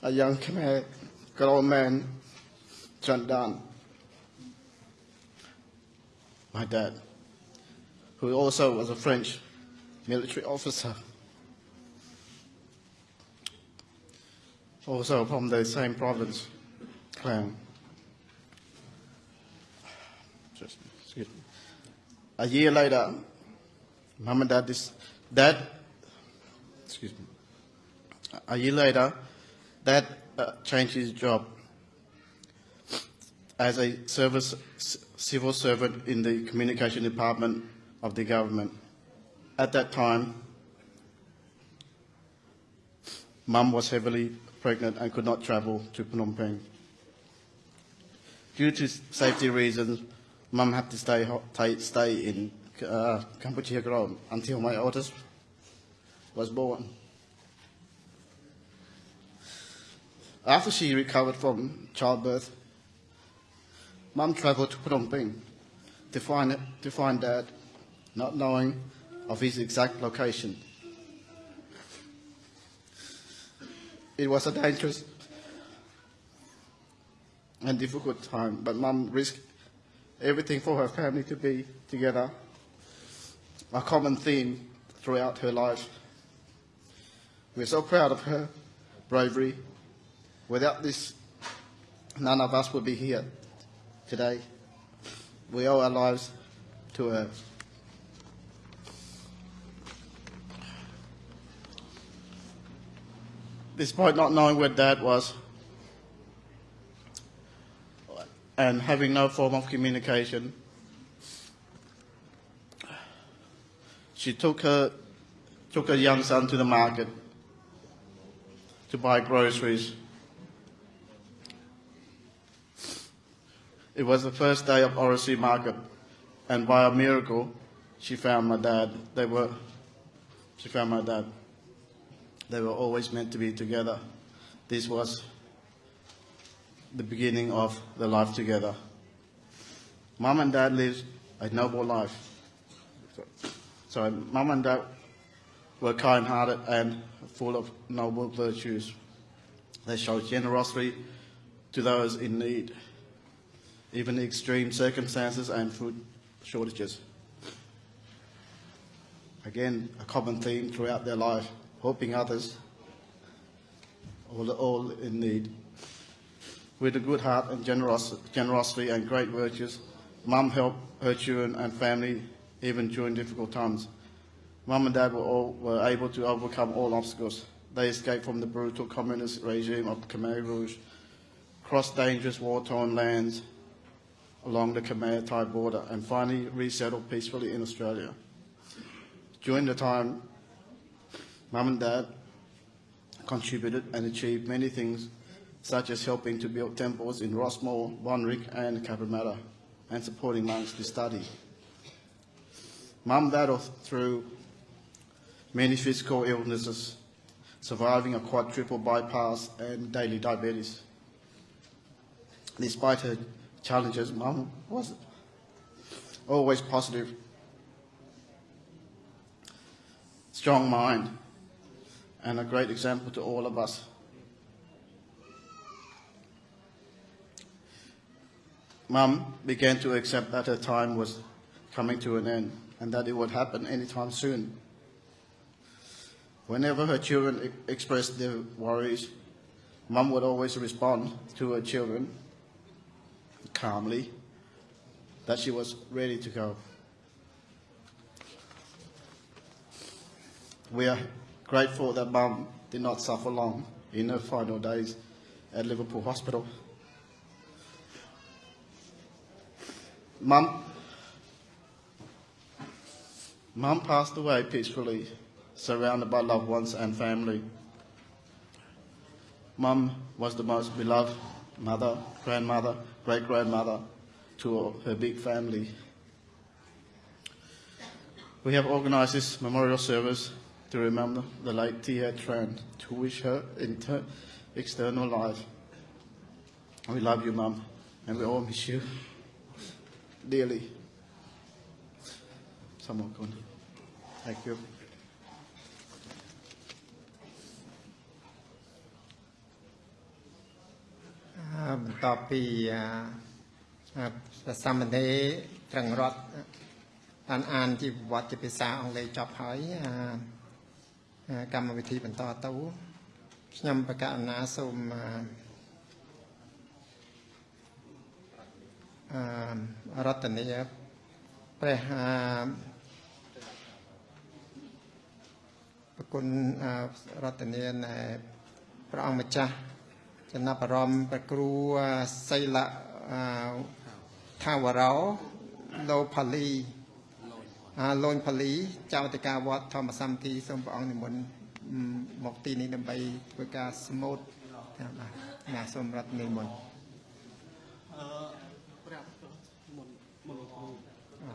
a young Khmer girl man Dunn, my dad, who also was a French military officer, also from the same province, Clan. Just. A year later, mom and dad, dis- dad, excuse me. A year later, dad uh, changed his job as a service civil servant in the communication department of the government. At that time, mum was heavily pregnant and could not travel to Phnom Penh. Due to safety reasons, mum had to stay, stay in uh, Cambodia Krom until my oldest was born. After she recovered from childbirth, Mum traveled to Phnom Penh to find, to find Dad, not knowing of his exact location. It was a dangerous and difficult time, but Mum risked everything for her family to be together, a common theme throughout her life. We're so proud of her bravery. Without this, none of us would be here today. We owe our lives to her. Despite not knowing where Dad was and having no form of communication, she took her, took her young son to the market to buy groceries. It was the first day of RSC market, and by a miracle, she found my dad. They were, she found my dad. They were always meant to be together. This was the beginning of their life together. Mom and dad lived a noble life. So, mom and dad were kind-hearted and full of noble virtues. They showed generosity to those in need even extreme circumstances and food shortages. Again, a common theme throughout their life, helping others, all, all in need. With a good heart and generos- generosity and great virtues, Mum helped her children and family even during difficult times. Mum and Dad were, all, were able to overcome all obstacles. They escaped from the brutal communist regime of the Khmer Rouge, crossed dangerous war-torn lands, along the Khmer-Thai border and finally resettled peacefully in Australia. During the time, Mum and Dad contributed and achieved many things, such as helping to build temples in Rossmore, Bonrick and Cabramatta, and supporting monks to study. Mum battled through many physical illnesses, surviving a quadruple bypass and daily diabetes. Despite her challenges, Mum was always positive, strong mind, and a great example to all of us. Mum began to accept that her time was coming to an end and that it would happen anytime soon. Whenever her children expressed their worries, Mum would always respond to her children calmly that she was ready to go. We are grateful that Mum did not suffer long in her final days at Liverpool Hospital. Mum, Mum passed away peacefully, surrounded by loved ones and family. Mum was the most beloved mother, grandmother, great grandmother to her big family. We have organized this memorial service to remember the late Tia Tran, to wish her inter- external life. We love you, Mum, and we all miss you dearly. Someone. Thank you. បន្ទាប់ពីអឺអឺសាមណេរត្រឹងរតបានអានជីវវត្តជាភាសាអង់គ្លេសចប់ហើយអឺអឺកម្មវិធីបន្តទៅខ្ញុំបកណ្ណាសូមអឺអឺរតនីព្រះអឺប្រគុណអឺរតនីណែព្រះអង្គម្ចាស់ ចំណាប់អារម្មណ៍ព្រះគ្រូអឺសីលៈអឺថាវរោលោផលីអាលូនផលីចៅតិកាវត្តធម្មសម្មទីសូមព្រះអង្គនិមន្តអឺមកទីនេះដើម្បីធ្វើការស្មូតតាមបាទណាសូមរតនិមន្តអឺប្រាប់មុនមុនគ្រូ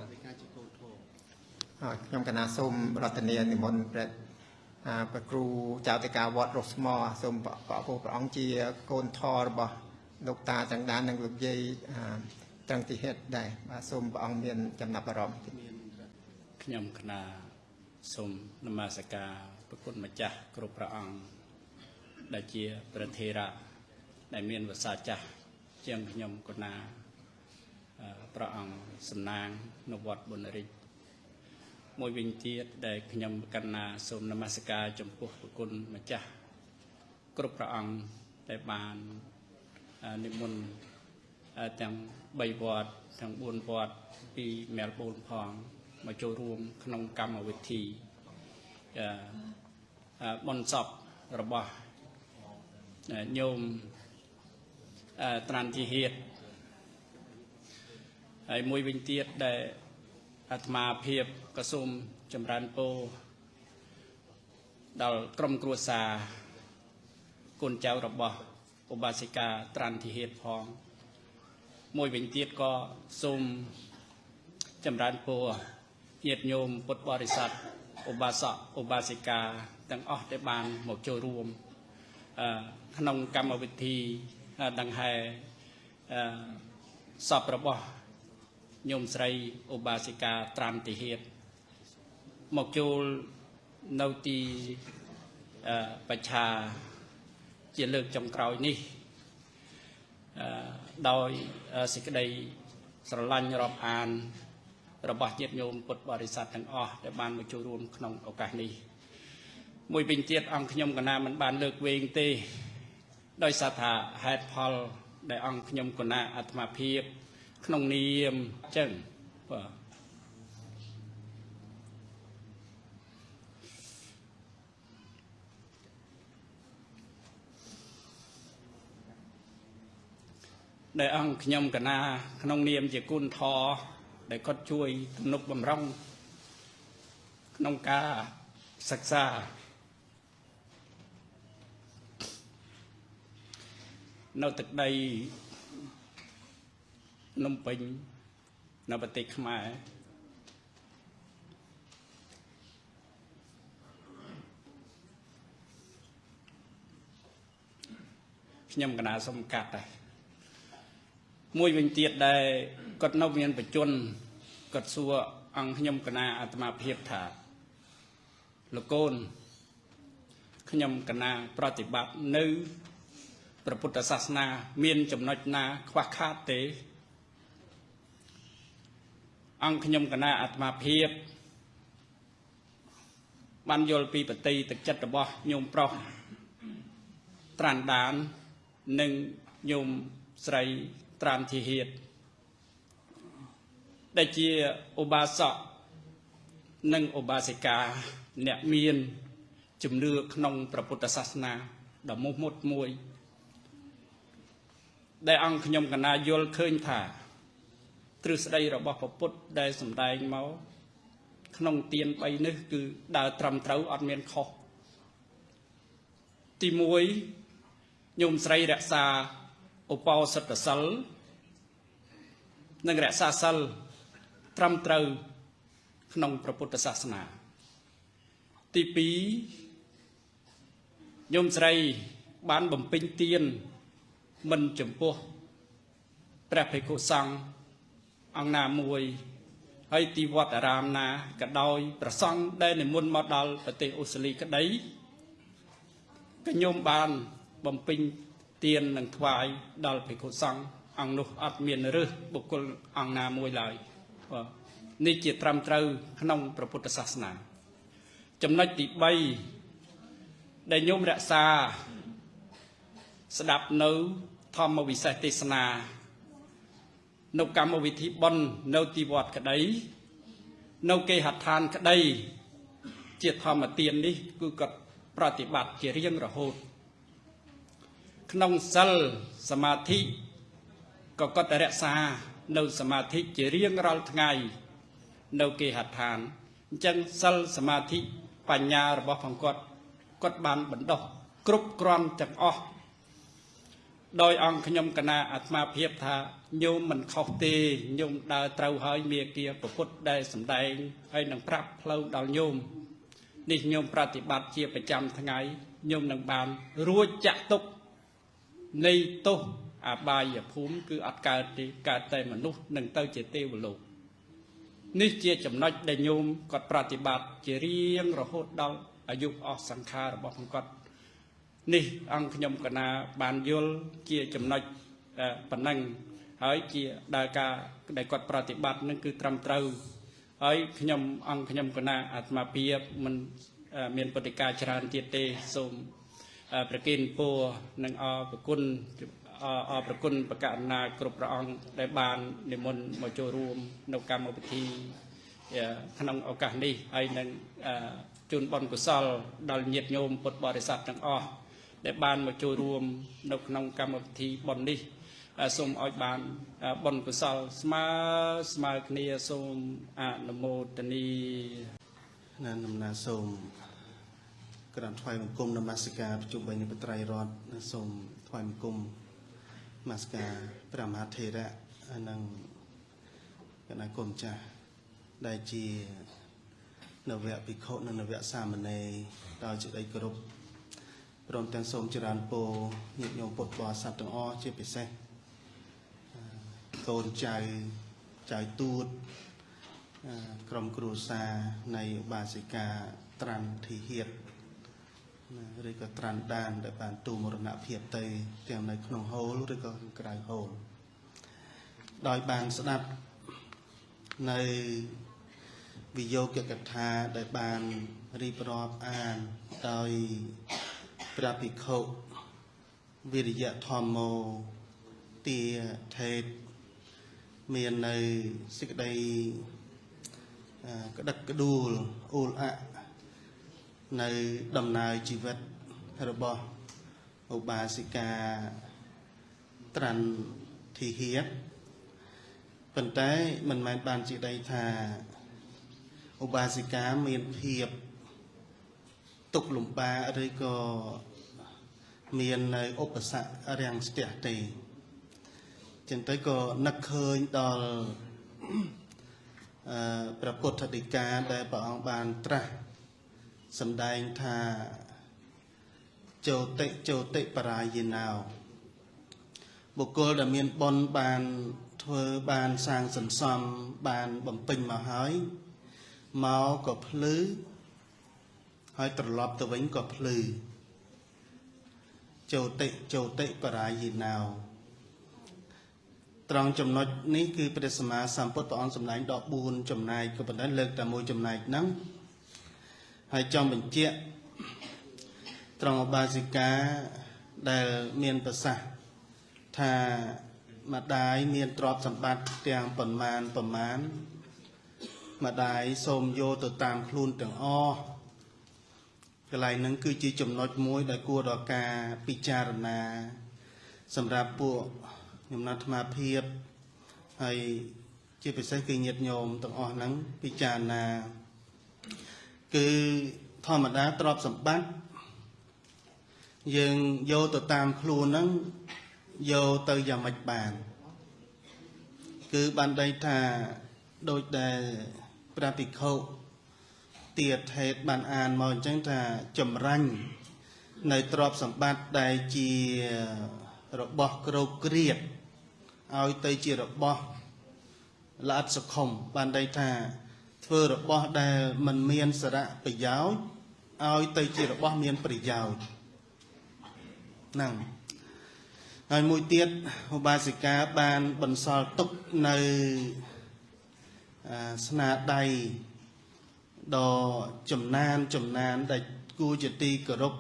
រាជការជាកូនធម៌ហើយខ្ញុំកណាសូមរតនានិមន្តព្រះអា ព្រះគ្រូចៅតិកាវត្តរស់ស្មោសូមព្រះព្រះពុទ្ធព្រះអង្គជាកូនធររបស់លោកតាចង្ដាននិងលោកយាយអាត្រង់ទីហេតុដែរបាទសូមព្រះអង្គមានចំណាប់អារម្មណ៍មានត្រាខ្ញុំគណៈសូមនមស្ការប្រគុណម្ចាស់គ្រប់ព្រះអង្គដែលជាប្រធេរៈដែលមានវសាចាស់ជាងខ្ញុំគណៈអឺព្រះអង្គសំណាងនៅវត្តបុណរិទ្ធ មួយវិញទៀតដែលខ្ញុំកណ្ណាសូមនមស្ការចំពោះប្រគុណម្ចាស់គ្រប់ព្រះអង្គដែលបានអឺនិមន្តអឺទាំង3វត្តទាំង4វត្តពីមែលប៊នផងមកចូលរួម ក្នុងកម្មវិធីអឺអឺបនសពរបស់អឺញោមអឺត្រាន់ទីហេតហើយមួយវិញទៀតដែល អាត្មាភាពក៏សូមចម្រើនពរដល់ក្រុមគ្រួសារកូនចៅរបស់ឧបាសិកាត្រាន់ទីហេតផង មួយវិញទៀតក៏សូមចម្រើនពរញាតិញោមពុទ្ធបរិស័ទឧបាសកឧបាសិកាទាំងអស់ដែលបានមកចូលរួមអឺក្នុងកម្មវិធីអឺដង្ហែអឺសពរបស់ ញោមស្រីឧបាសិកាត្រាន់តិហេតមកចូលនៅទីអឺបច្ឆាជាលើកចុងក្រោយនេះអឺដោយអឺសេចក្តីស្រឡាញ់រាប់អាន របស់ញាតិញោមពុទ្ធបរិស័ទទាំងអស់ដែលបានមកចូលរួមក្នុងឱកាសនេះមួយវិញទៀតអង្គខ្ញុំកណាមិនបានលើកវែងទេ ដោយសារថាហេតុផល ដែលអង្គខ្ញុំកណាអាត្មាភាព ក្នុងនាមអញ្ចឹងបាទដែលអង្គខ្ញុំកណាក្នុងនាមជាគុណធរដែលគាត់ជួយទំនុកបំរុងក្នុងការសិក្សានៅទឹកដី ភ្នំពេញនៅប្រទេសខ្មែរខ្ញុំកណាសុំកាត់ដែរមួយវិញទៀតដែលគាត់នៅមានបច្ចុប្បន្នគាត់សួរអង្គខ្ញុំកណាអាត្មាភាពថាលោកកូនខ្ញុំកណាប្រតិបត្តិនៅព្រះពុទ្ធសាសនា មានចំណុចណា ខ្វះខាតទេ អង្គខ្ញុំកណាអាត្មាភាពបានយល់ពីបតីទឹកចិត្តរបស់ញោមប្រុសត្រាន់ដាននិងញោមស្រីត្រាន់ធីហេតដែលជាឧបាសកនិងឧបាសិកាអ្នកមានជំនឿក្នុងព្រះពុទ្ធសាសនាដ៏មុតមុតមួយ ដែលអង្គខ្ញុំកណាយល់ឃើញថា ទ្រឹស្ដីរបស់ព្រះពុទ្ធដែលសម្ដែងមកក្នុងទាន3នេះគឺដើរត្រឹមត្រូវអត់មានខុសទី1ញោមស្រីរក្សាឧបោសថសិលនិងរក្សាសិលត្រឹមត្រូវក្នុងព្រះពុទ្ធសាសនា ទី2ញោមស្រីបានបំពេញទានមិនចំពោះព្រះភិក្ខុសង្ឃ អង្គណាមួយហើយទីវត្តអារាមណាក៏ដោយប្រសង់ដែលនិមន្តមកដល់ប្រទេសអូស្ត្រាលីក្តីក៏ញោមបានបំពេញទាននឹងថ្វាយដល់ភិក្ខុសង្ឃអង្គនោះអត់មានរើសបុគ្គលអង្គណាមួយឡើយបាទនេះជាត្រឹមត្រូវក្នុងព្រះពុទ្ធសាសនា ចំណុចទី3ដែលញោមរក្សា ស្ដាប់នៅធម្មវិសេសទេសនា នៅកម្មវិធីបុណ្យនៅទីវត្តក្តីនៅគេហដ្ឋានក្តីជាធម្មទាននេះគឺគាត់ប្រតិបត្តិជារៀងរហូត ក្នុងសិលសមាធិក៏គាត់តែរក្សានៅសមាធិជារៀងរាល់ថ្ងៃ នៅគេហដ្ឋានអញ្ចឹងសិលសមាធិបញ្ញារបស់ផងគាត់គាត់បានបណ្ដុះគ្រប់គ្រាន់ទាំងអស់ដោយអង្គខ្ញុំកណាអាត្មាភាពថា ញោមមិនខុសទេញោមដើរត្រូវហើយមេគាប្រពុតដែលសម្ដែងហើយនឹងប្រាប់ផ្លូវដល់ញោមនេះញោមប្រតិបត្តិជាប្រចាំថ្ងៃញោមនឹងបានរួចចាក់ទុកនៃទោសអបាយភូមិគឺអត់កើតទេកើតតែមនុស្សនឹងទៅជាទេវលោកនេះជាចំណុចដែលញោមគាត់ប្រតិបត្តិជារៀងរហូតដល់អាយុអស់សង្ខាររបស់គាត់នេះអង្គខ្ញុំកណាបានយល់ជាចំណុចប៉ុណ្ណឹង ហើយជាដែលការដែលគាត់ប្រតិបត្តិនឹងគឺត្រឹមត្រូវហើយខ្ញុំអង្គខ្ញុំកណាអាត្មាភាពមិនមានបតិកាច្រើនទៀតទេសូមប្រគិនពោនិងអរប្រគុណអរប្រគុណបកណ្ណាគ្រប់ព្រះអង្គដែលបាននិមន្តមកចូលរួម នៅកម្មវិធីក្នុងឱកាសនេះហើយនឹងជូនបុណ្យកុសល ដល់ញាតិញោមពុទ្ធបរិស័ទទាំងអស់ដែលបានមកចូលរួម នៅក្នុងកម្មវិធីបុណ្យនេះ សូមឲ្យបានបុណ្យកុសលស្មើស្មើគ្នាសូមអនុមោទនីណានដំណើរសូមក្រានថ្វាយបង្គំនមស្ការប្រជុំបីនៃបត្រៃរតនិងសូមថ្វាយបង្គំនមស្ការព្រះមហាថេរៈនិងគណៈគុំចាស់ដែលជានវៈភិក្ខុនិងនវៈសាមណេរដោយសេចក្តីគោរពព្រមទាំងសូមចរានពរញាតិញោមពុទ្ធបរិស័ទទាំងអស់ជាពិសេស កូនចៅចៅទួតក្រុមគ្រួសារនៃឧបាសិកាត្រាន់ធីហៀតណាឬក៏ត្រាន់ដានដែលបានទូមរណភាពទៅទាំងនៅក្នុងហូលឬក៏ក្រៅហូលដោយបានស្ដាប់នៅវិយោគកថាដែលបានរៀបរាប់អានដោយព្រះភិក្ខុវិរិយធម្មោទាថេត មាននៅសេចក្តីក្តឹកក្ដួលអ៊ូលអនៅដំណើរជីវិតរបស់ឧបាសិកាត្រាន់ធីហៀតប៉ុន្តែមិនមែនបានជាដីថាឧបាសិកាមានភាពទុកលំបាកឬក៏មាននៅឧបសគ្គរាំងស្ទះទេ ចឹងទៅក៏នឹកឃើញដល់អឺព្រះពុទ្ធដីកាដែលព្រះអង្គបានត្រាស់សម្ដែងថាចោតិចោតិបរាយណោបុគ្គលដែលមានបុណ្យបានធ្វើបានសាងសន្សំបានបំពេញមកហើយមកក៏ភ្លឺហើយត្រឡប់ទៅវិញក៏ភ្លឺចោតិចោតិបរាយណោ ត្រង់ចំណុចនេះគឺព្រះសម្មាសម្ពុទ្ធព្រះអង្គសម្ដែងដល់4ចំណែកក៏ប៉ុន្តែលើកតែមួយចំណែកហ្នឹងហើយចង់បញ្ជាក់ត្រង់ឧបាសិកាដែលមានប្រសាសន៍ថាម្ដាយមានទ្រព្យសម្បត្តិទាំងប៉ុន្មានប្រមាណម្ដាយសូមយកទៅតាមខ្លួនទាំងអស់កន្លែងហ្នឹងគឺជាចំណុចមួយដែលគួរដល់ការពិចារណា សម្រាប់ពួក ខ្ញុំណាត់អាត្មាភាពហើយជាពិសេសគឺញាតិញោមទាំងអស់ហ្នឹងពិចារណា គឺធម្មតាទ្រព្យសម្បត្តិយើងយកទៅតាមខ្លួនហ្នឹងយកទៅយ៉ាងម៉េចបាន គឺបានដីថាដូចដែលព្រះភិក្ខុទៀតហេតុបានអានមកអញ្ចឹងថាចម្រាញ់នៅទ្រព្យសម្បត្តិដែលជារបស់ក្រោកគ្រៀត ឲ្យទៅជារបស់ល្អិតសខុមបានន័យថា ធ្វើរបស់ដែលมันមានសារៈប្រយោជន៍ឲ្យទៅជារបស់មានប្រយោជន៍ហ្នឹងហើយមួយទៀតឧបាសិកាបានបន្សល់ទុកនៅស្នាដៃដ៏ចំណានចំណានដែលគួរជាទីគោរព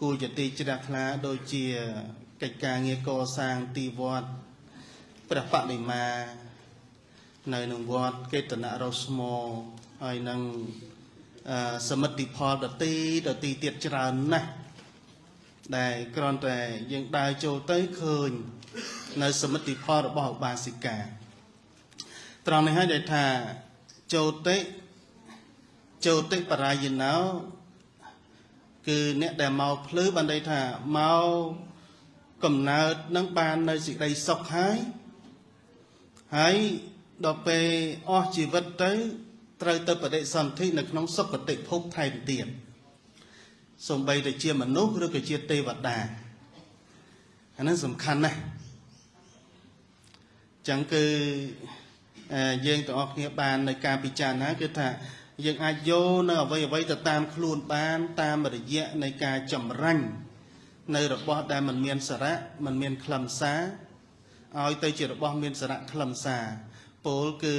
គួរជាទីជ្រះថ្លាដូចជាកិច្ចការងារកសាងទីវត្ត ព្រះបដិមា នៅក្នុងវត្តកេតនរស្មោហើយនឹងអឺសមិទ្ធផលដទីដទីទៀតច្រើនណាស់ដែលគ្រាន់តែយើងដើរចូលទៅឃើញ នៅសមិទ្ធផលរបស់ឧបាសិកាត្រង់នេះហើយដែលថាចូលតិចូលតិបរាយណោគឺអ្នកដែលមកភ្លឺបានន័យថាមកកំណើតនឹងបាននៅសេចក្តីសុខហើយ ហើយដល់ពេលអស់ជីវិតទៅត្រូវទៅបដិសន្ធិនៅក្នុងសុគតិភពថែមទៀតសំបីតែជាមនុស្សឬក៏ជាទេវតាអានឹងសំខាន់ណាស់ចឹងគឺអឺយើងទាំងអស់គ្នាបាននៅការពិចារណាគឺថាយើងអាចយកនៅអ្វីអ្វីទៅតាមខ្លួនបានតាមរយៈនៃការចម្រាញ់នៅរបស់ដែលมันមានសារៈมันមានខ្លឹមសារ ឲ្យទៅជារបស់មានសារៈខ្លឹមសារពោលគឺ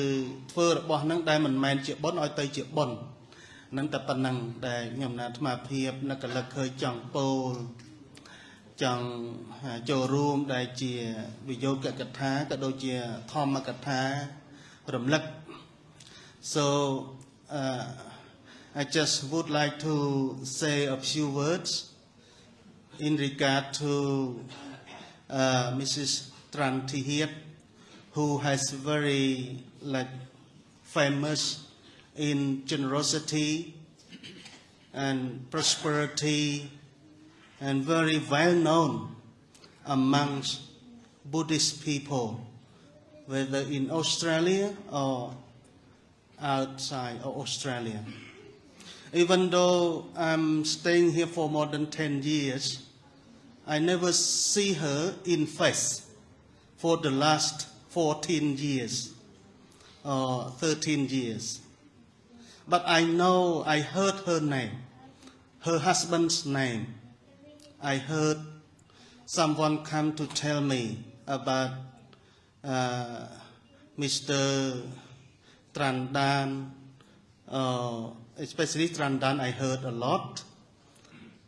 ធ្វើរបស់ហ្នឹងដែលមិនមែនជាបុណ្យឲ្យទៅជាបុណ្យហ្នឹងតែប៉ុណ្ណឹងដែលខ្ញុំណាអាត្មាភាពនឹកលឹកឃើញចង់ពោលចង់ចូលរួមដែលជាវិយោគកថាក៏ដូចជាធម្មកថារំលឹក so uh, I just would like to say a few words in regard to uh, Mrs. Tran Thihiet, who has very like famous in generosity and prosperity and very well known amongst Buddhist people, whether in Australia or outside of Australia. Even though I'm staying here for more than 10 years, I never see her in face for the last 14 years or 13 years. But I know, I heard her name, her husband's name. I heard someone come to tell me about uh, Mr. Trandan, uh, especially Trandan, I heard a lot.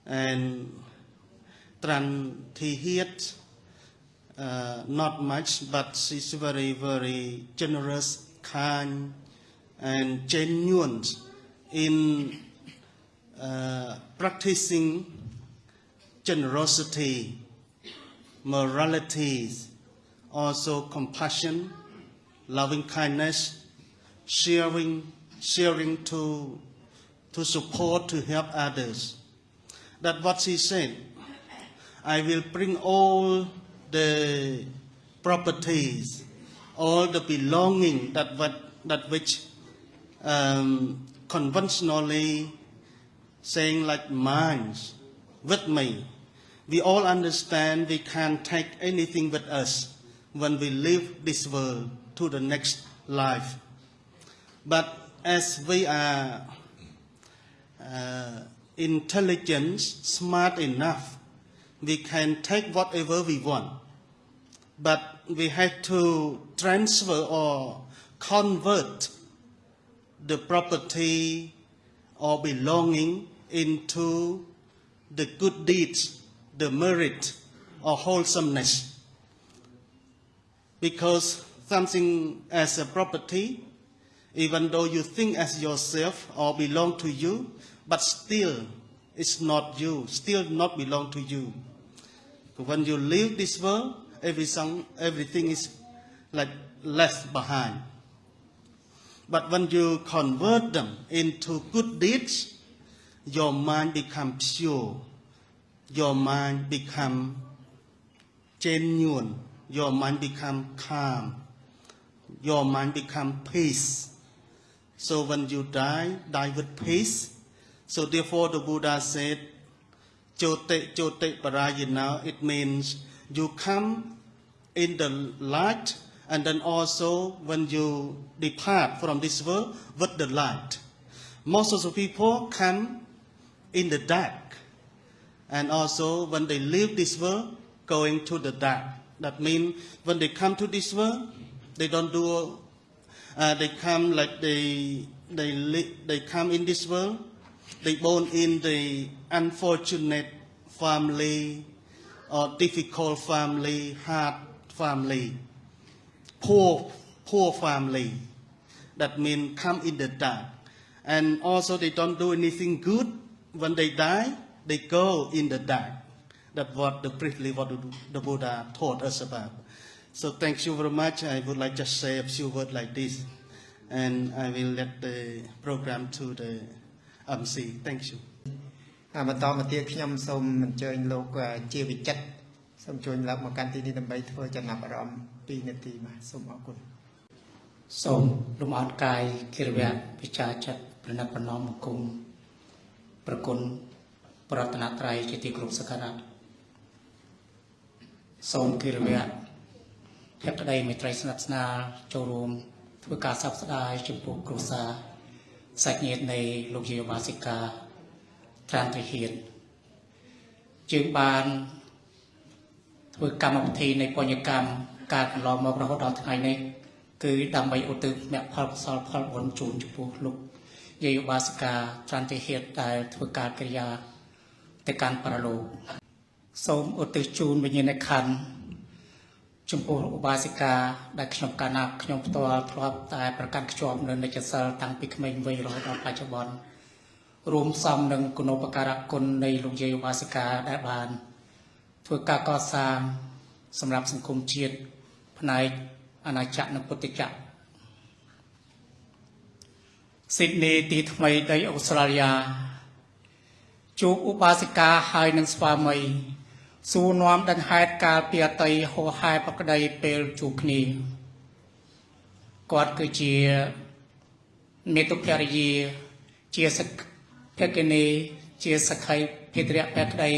And Tran Thihiet, uh, not much, but she's very, very generous, kind, and genuine in uh, practicing generosity, morality, also compassion, loving kindness, sharing, sharing to, to support, to help others. That's what she said. I will bring all the properties, all the belonging that what, that which um, conventionally saying like mines with me. We all understand we can't take anything with us when we leave this world to the next life. But as we are uh, intelligent, smart enough, we can take whatever we want. But we have to transfer or convert the property or belonging into the good deeds, the merit or wholesomeness. Because something as a property, even though you think as yourself or belong to you, but still it's not you, still not belong to you. When you leave this world, everything, everything is like left behind. But when you convert them into good deeds, your mind becomes pure. Your mind become genuine. Your mind become calm. Your mind become peace. So when you die, die with peace. So therefore the Buddha said, Chote chote parayana, it means you come in the light and then also when you depart from this world with the light. Most of the people come in the dark and also when they leave this world going to the dark. That means when they come to this world, they don't do, uh, they come like they, they, they come in this world, they born in the unfortunate family or difficult family, hard family. poor, poor family. That means come in the dark. And also they don't do anything good. When they die, they go in the dark. That's what the briefly what the, the Buddha taught us about. So thank you very much. I would like just say a few words like this. And I will let the program to the MC. Thank you. អាបន្តមកទៀតខ្ញុំសូមអញ្ជើញលោកអឺជាវិចិត្រ សូមជួយឡើងមកកាន់ទីនេះដើម្បីធ្វើចំណាប់អារម្មណ៍2នាទីបាទសូមអរគុណសូមលំអរកាយគិរវៈវិចារចិត្តប្រណិតប្រណមបង្គំប្រគុណប្រតនត្រ័យជាទីគោរពសក្ការៈសូមគិរវៈភក្តីមេត្រីស្និទ្ធស្នាលចូលរួមធ្វើការសោកស្ដាយចំពោះគ្រួសារសាច់ញាតិនៃលោកយាយឧបាសិកាត្រានទ្រិហៀនយើងបាន ធ្វើកម្មវិធីនៃបញ្ញកម្មការកន្លងមករហូតដល់ថ្ងៃនេះគឺដើម្បីឧទ្ទិសមគ្គផលកុសលផលបុណ្យជូនចំពោះលោកយាយឧបាសិកាចន្ទហេតុដែលធ្វើការកិរិយាទៅកាន់បរលោកសូមឧទ្ទិសជូនវិញ្ញាណក្ខន្ធចំពោះឧបាសិកាដែលខ្ញុំកាលណាខ្ញុំផ្ទាល់ធ្លាប់តែប្រកាន់ខ្ជាប់នៅនិច្ចសិលតាំងពីក្មេងវ័យរហូតដល់បច្ចុប្បន្នរួមផ្សំនឹងគុណូបការៈគុណនៃលោកយាយឧបាសិកាដែលបាន ធ្វើការកសាងសម្រាប់សង្គមជាតិផ្នែកអាណាចក្រនិងពុទ្ធចក្រស៊ីដនីទីថ្មីដីអូស្ត្រាលីជួបឧបាសិកាហើយនឹងស្វាមីសួរនាំដង្ហេតុកាលពីអតីហោហែប្រក្តីពេលជួបគ្នាគាត់គឺជាមេតុភរិយាជាសក្ភគនីជាសក្ខីភេទរៈភក្តី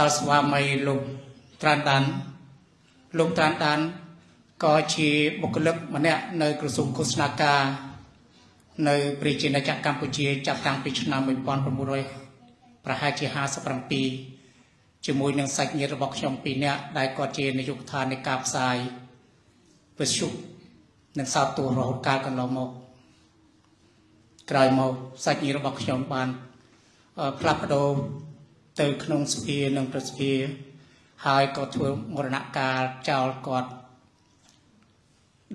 ដល់ស្វាមីលោកត្រានដានលោកត្រានដានក៏ជាបុគ្គលិកម្នាក់នៅក្រសួងឃោសនាការនៅប្រជាណាចក្រកម្ពុជាចាប់តាំងពីឆ្នាំ1900ប្រហែលជា57ជាមួយនឹងសាច់ញាតិរបស់ខ្ញុំពីរនាក់ដែលគាត់ជានាយកដ្ឋាននៃការផ្សាយវិទ្យុនិងសោតទូរហូតកាលកន្លងមកក្រោយមកសាច់ញាតិរបស់ខ្ញុំបានអឺផ្លាស់ប្ដូរ ទៅក្នុងសភានិងប្រសិទ្ធិហើយក៏ធ្វើមរណកាលចោលគាត់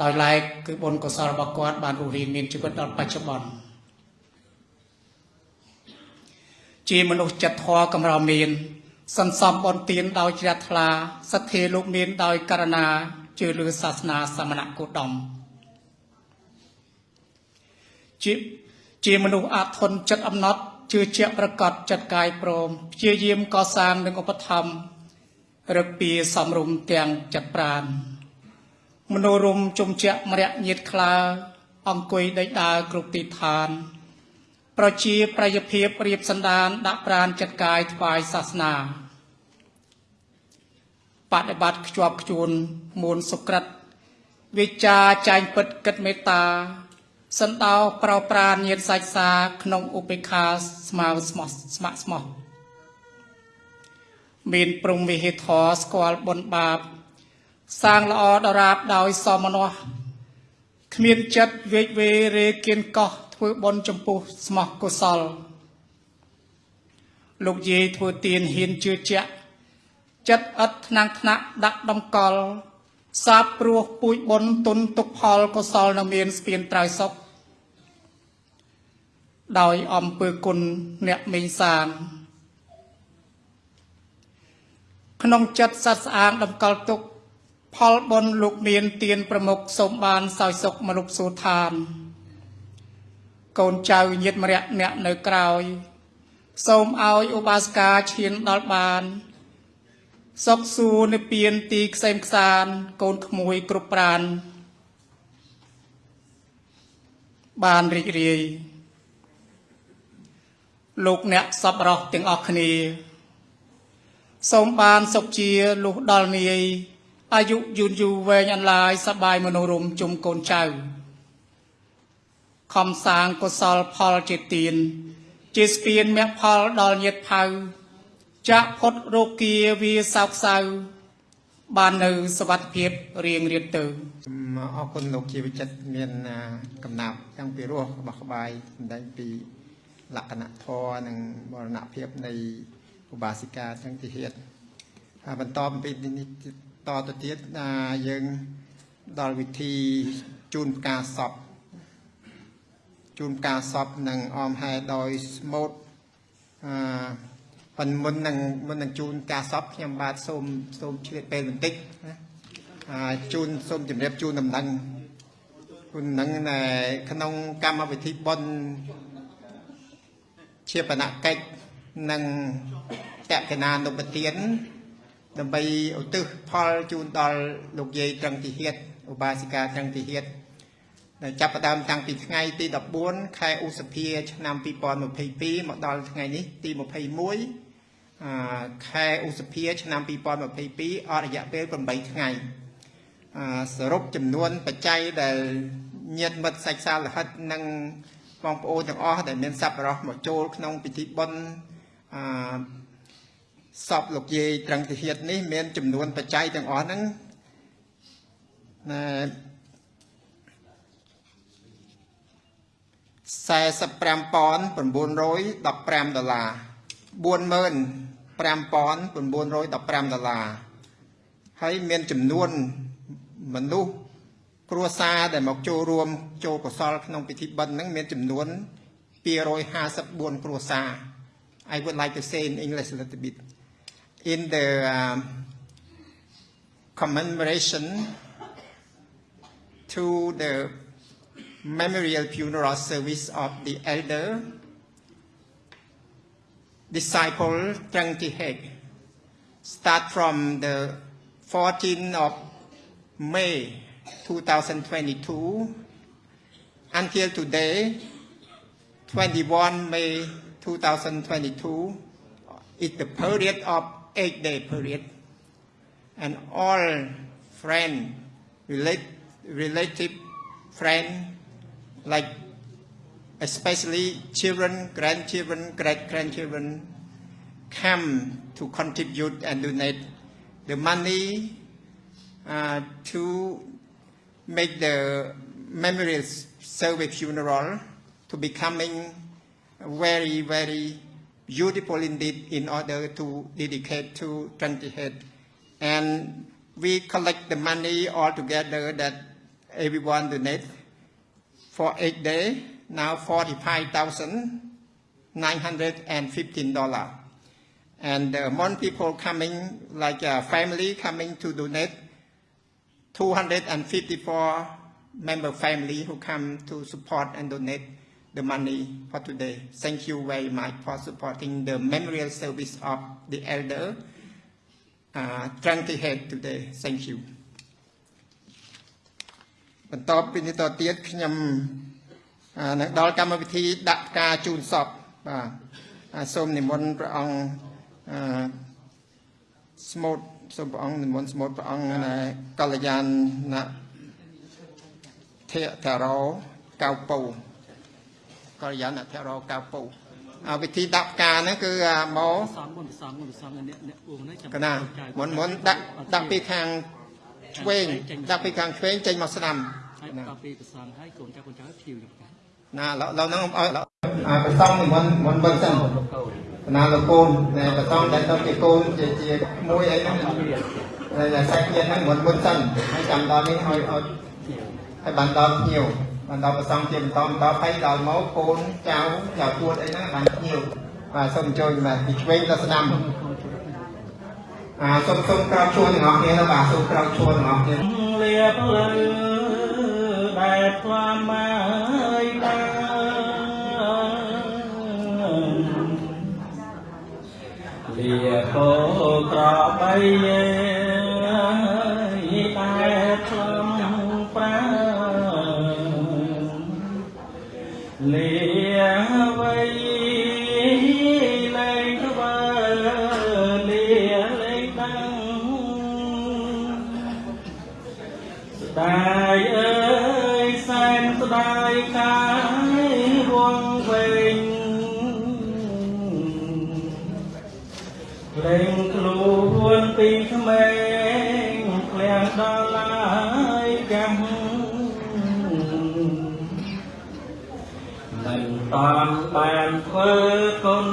ដោយឡែកគឺបុណ្យកុសលរបស់គាត់បានរស់រានមានជីវិតដល់បច្ចុប្បន្នជាមនុស្សចិត្តធម៌កម្រមាន សន្សំបុណ្យទានដោយជ្រះថ្លាសទ្ធាលោកមានដោយករណាជឿលើសាសនាសមណគោតមជាជាមនុស្សអាធន់ចិត្តអំណត់ ជឿជាក់ប្រកបចិត្តកាយព្រមព្យាយាមកសាងនិងឧបត្ថម្ភរឹកពីសំរុំទាំងចិត្តប្រានមនោរមជុំជាក់មរៈញាតខ្លា អង្គុយដេកដើរគ្រប់ទីឋាន ប្រជាប្រយភាពរៀបសន្តាន ដាក់ប្រានចិត្តកាយថ្វាយសាសនាបដិបត្តិខ្ជាប់ខ្ជួនមួនសុក្រិតវិចារចែងពិតគិតមេត្តា សន្តោប្រោប្រានញាតសាច់សាក្នុងឧបេក្ខាស្មាវស្មោះស្ម័គ្រស្មោះមានព្រំវិហេធរស្គាល់បុណ្យបាប សាងល្អដរាបដោយសមនស្សគ្មានចិត្តវេកវេរេគៀនកោះធ្វើបុណ្យចំពោះស្មោះកុសល លោកយាយធ្វើទានហ៊ានជឿជាក់ចិត្តឥតថ្នាំងថ្នាក់ដាក់ដំកល់សាបព្រោះពូជបុណ្យទុនទុកផលកុសលនៅមានស្ពានត្រៃសុខ ដោយអំពើគុណអ្នកមេងសាងក្នុងចិត្តសត្វស្អាងតម្កល់ទុក ផលបុណ្យលោកមានទានប្រមុខសូមបានសោយសុខមនុស្សសួឋានកូនចៅញាតិមរៈអ្នកនៅក្រោយ សូមឲ្យឧបាសិកាឈានដល់បានសុខសួរនិព្វានទីខ្សែមខ្សានកូនក្មួយគ្រប់ប្រានបានរីករាយ លោកអ្នកសពរស់ទាំងអស់គ្នា សូមបានសុខជាលុះដល់នាយអាយុយូរយូរវែងអន្លាយសបាយមនោរម្យជុំកូនចៅខំសាងកុសលផលជាទាន ជាស្ពានមគ្គផលដល់ញាតផៅចាក់ផុតរោគាវាសោកសៅ បាននៅសុវត្ថិភាពរៀងរៀតទៅអរគុណលោកជីវចិត្តមានកំណាប់ទាំងពីរោះរបស់ក្បាយសម្ដែងពី លក្ខណៈធម៌និងមរណភាពនៃឧបាសិកាទាំងទីហេតុហើយបន្តអំពីនេះតទៅទៀតអាយើងដល់វិធីជូនផ្កាសពជូនផ្កាសពនឹងអមហែដោយស្មូតអឺប៉ុន្តែមុននឹងមុននឹងជូនផ្កាសពខ្ញុំបាទសូមសូមឆ្លៀតពេលបន្តិចណាអឺជូនសូមជម្រាបជូនដំណឹងគុណនឹងនៅក្នុងកម្មវិធីបុណ្យ ជាបណកិច្ចនិងតកណានុបទានដើម្បីឧទ្ទិសផលជូនដល់លោកយាយត្រឹងទីហៀតឧបាសិកាត្រឹងទីហៀតដែលចាប់ផ្ដើមតាំងពីថ្ងៃទី14ខែឧសភាឆ្នាំ2022មកដល់ថ្ងៃនេះទី21អឺខែឧសភាឆ្នាំ2022អស់រយៈពេល8ថ្ងៃអឺសរុបចំនួនបច្ច័យដែលញាតិមិត្តសាច់សាលហិតនិង បងប្អូនទាំងអស់ដែលមានសប្បុរសមកចូលក្នុងពិធីបុណ្យអឺសពលោកយាយត្រឹងទាហាននេះមានចំនួនបច្ច័យទាំងអស់ហ្នឹងណែ45915ដុល្លារ45915ដុល្លារហើយមានចំនួនមនុស្ស គ្រួសារដែលមកចូលរួមចូលកុសលក្នុងពិធីបិណ្ឌហ្នឹងមានចំនួន254គ្រួសារ I would like to say in English a little bit in the um, commemoration to the memorial funeral service of the elder disciple Trang Thi Hek start from the 14th of May 2022 until today 21 May 2022 is the period of eight day period. And all friend relate, relative friend like especially children grandchildren great grandchildren come to contribute and donate the money uh, to make the memorial service funeral to becoming very very beautiful indeed in order to dedicate to Tranti Head. And we collect the money all together that everyone donate for eight days, now $45,915. And uh, more people coming, like a family coming to donate, 254 member family who come to support and donate the money for today. Thank you very much for supporting the memorial service of the elder uh, Tranti Head today. Thank you. បន្តពីនេះតទៀតខ្ញុំអានឹងដល់កម្មវិធីដាក់ផ្កាជូនសពបាទអាសូមនិមន្តព្រះអង្គអឺស្មូត សូមព្រះអង្គនិមន្តស្មូតព្រះអង្គណែកល្យានណាធេតារោកៅពៅកល្យានធរោកៅពៅអាវិធីដាក់ផ្កាហ្នឹងគឺអាមកសំមុនសំមុនសំអ្នកអ្នកអ៊ូហ្នឹងចាំកណាមុនមុនដាក់ដាក់ពីខាងឆ្វេងដាក់ពីខាងឆ្វេងចេញមកស្ដាំហើយដល់ពេលប្រសងហើយកូនចៅកូនចៅភីវយកកាណាឡឡហ្នឹងឲ្យអាប្រសំមុនមុនបិទសិន ណាលោកកូនតែប្រសំដែលទៅជាកូនជាជាមួយអីហ្នឹងតែសាច់ញាតិហ្នឹងមុនមុនសិនហើយចាំដល់នេះឲ្យឲ្យហើយបានដល់ភ្ញៀវបានដល់ប្រសំជាបន្តបន្តហើយដល់មកកូនចៅចៅទួតអីហ្នឹងបានភ្ញៀវបាទសូមអញ្ជើញបាទពីឆ្វេងទៅស្ដាំអាសូមសូមក្រោកឈួរទាំងអស់គ្នាទៅបាទសូមក្រោកឈួរទាំងអស់គ្នាលៀបលើដែលផ្លាមហើយបាន បក្របីតែ ពីក្មេងក្លៀងដល់ហើយកាស់មិនតាមបានធ្វើគុណ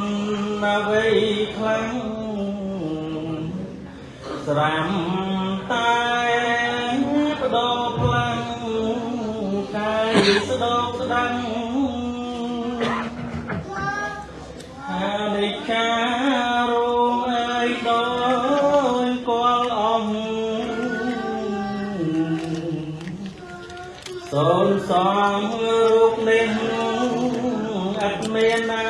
អ្វីខ្លាំងស្រាំតែបដោផ្លាំងកាយស្ដោស្ដាំងអានិការោ សូមសងរូបនេះអត់មានណា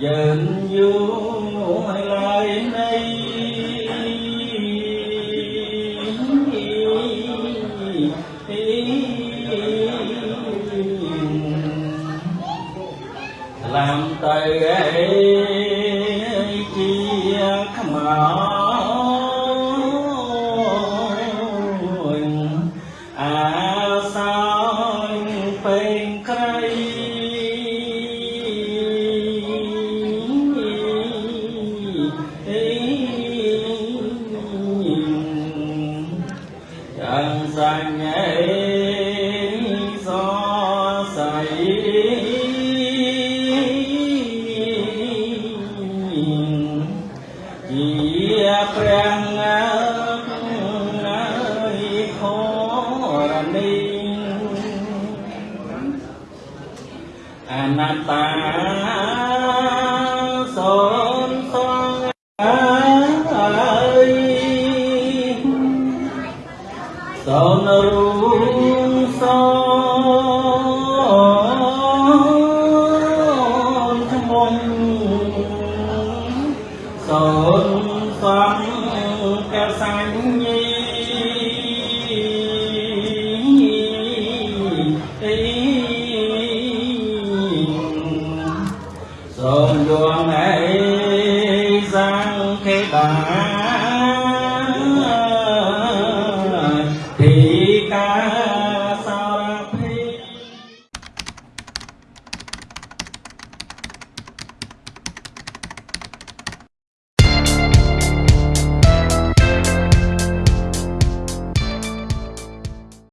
dần du lại đây làm tài ấy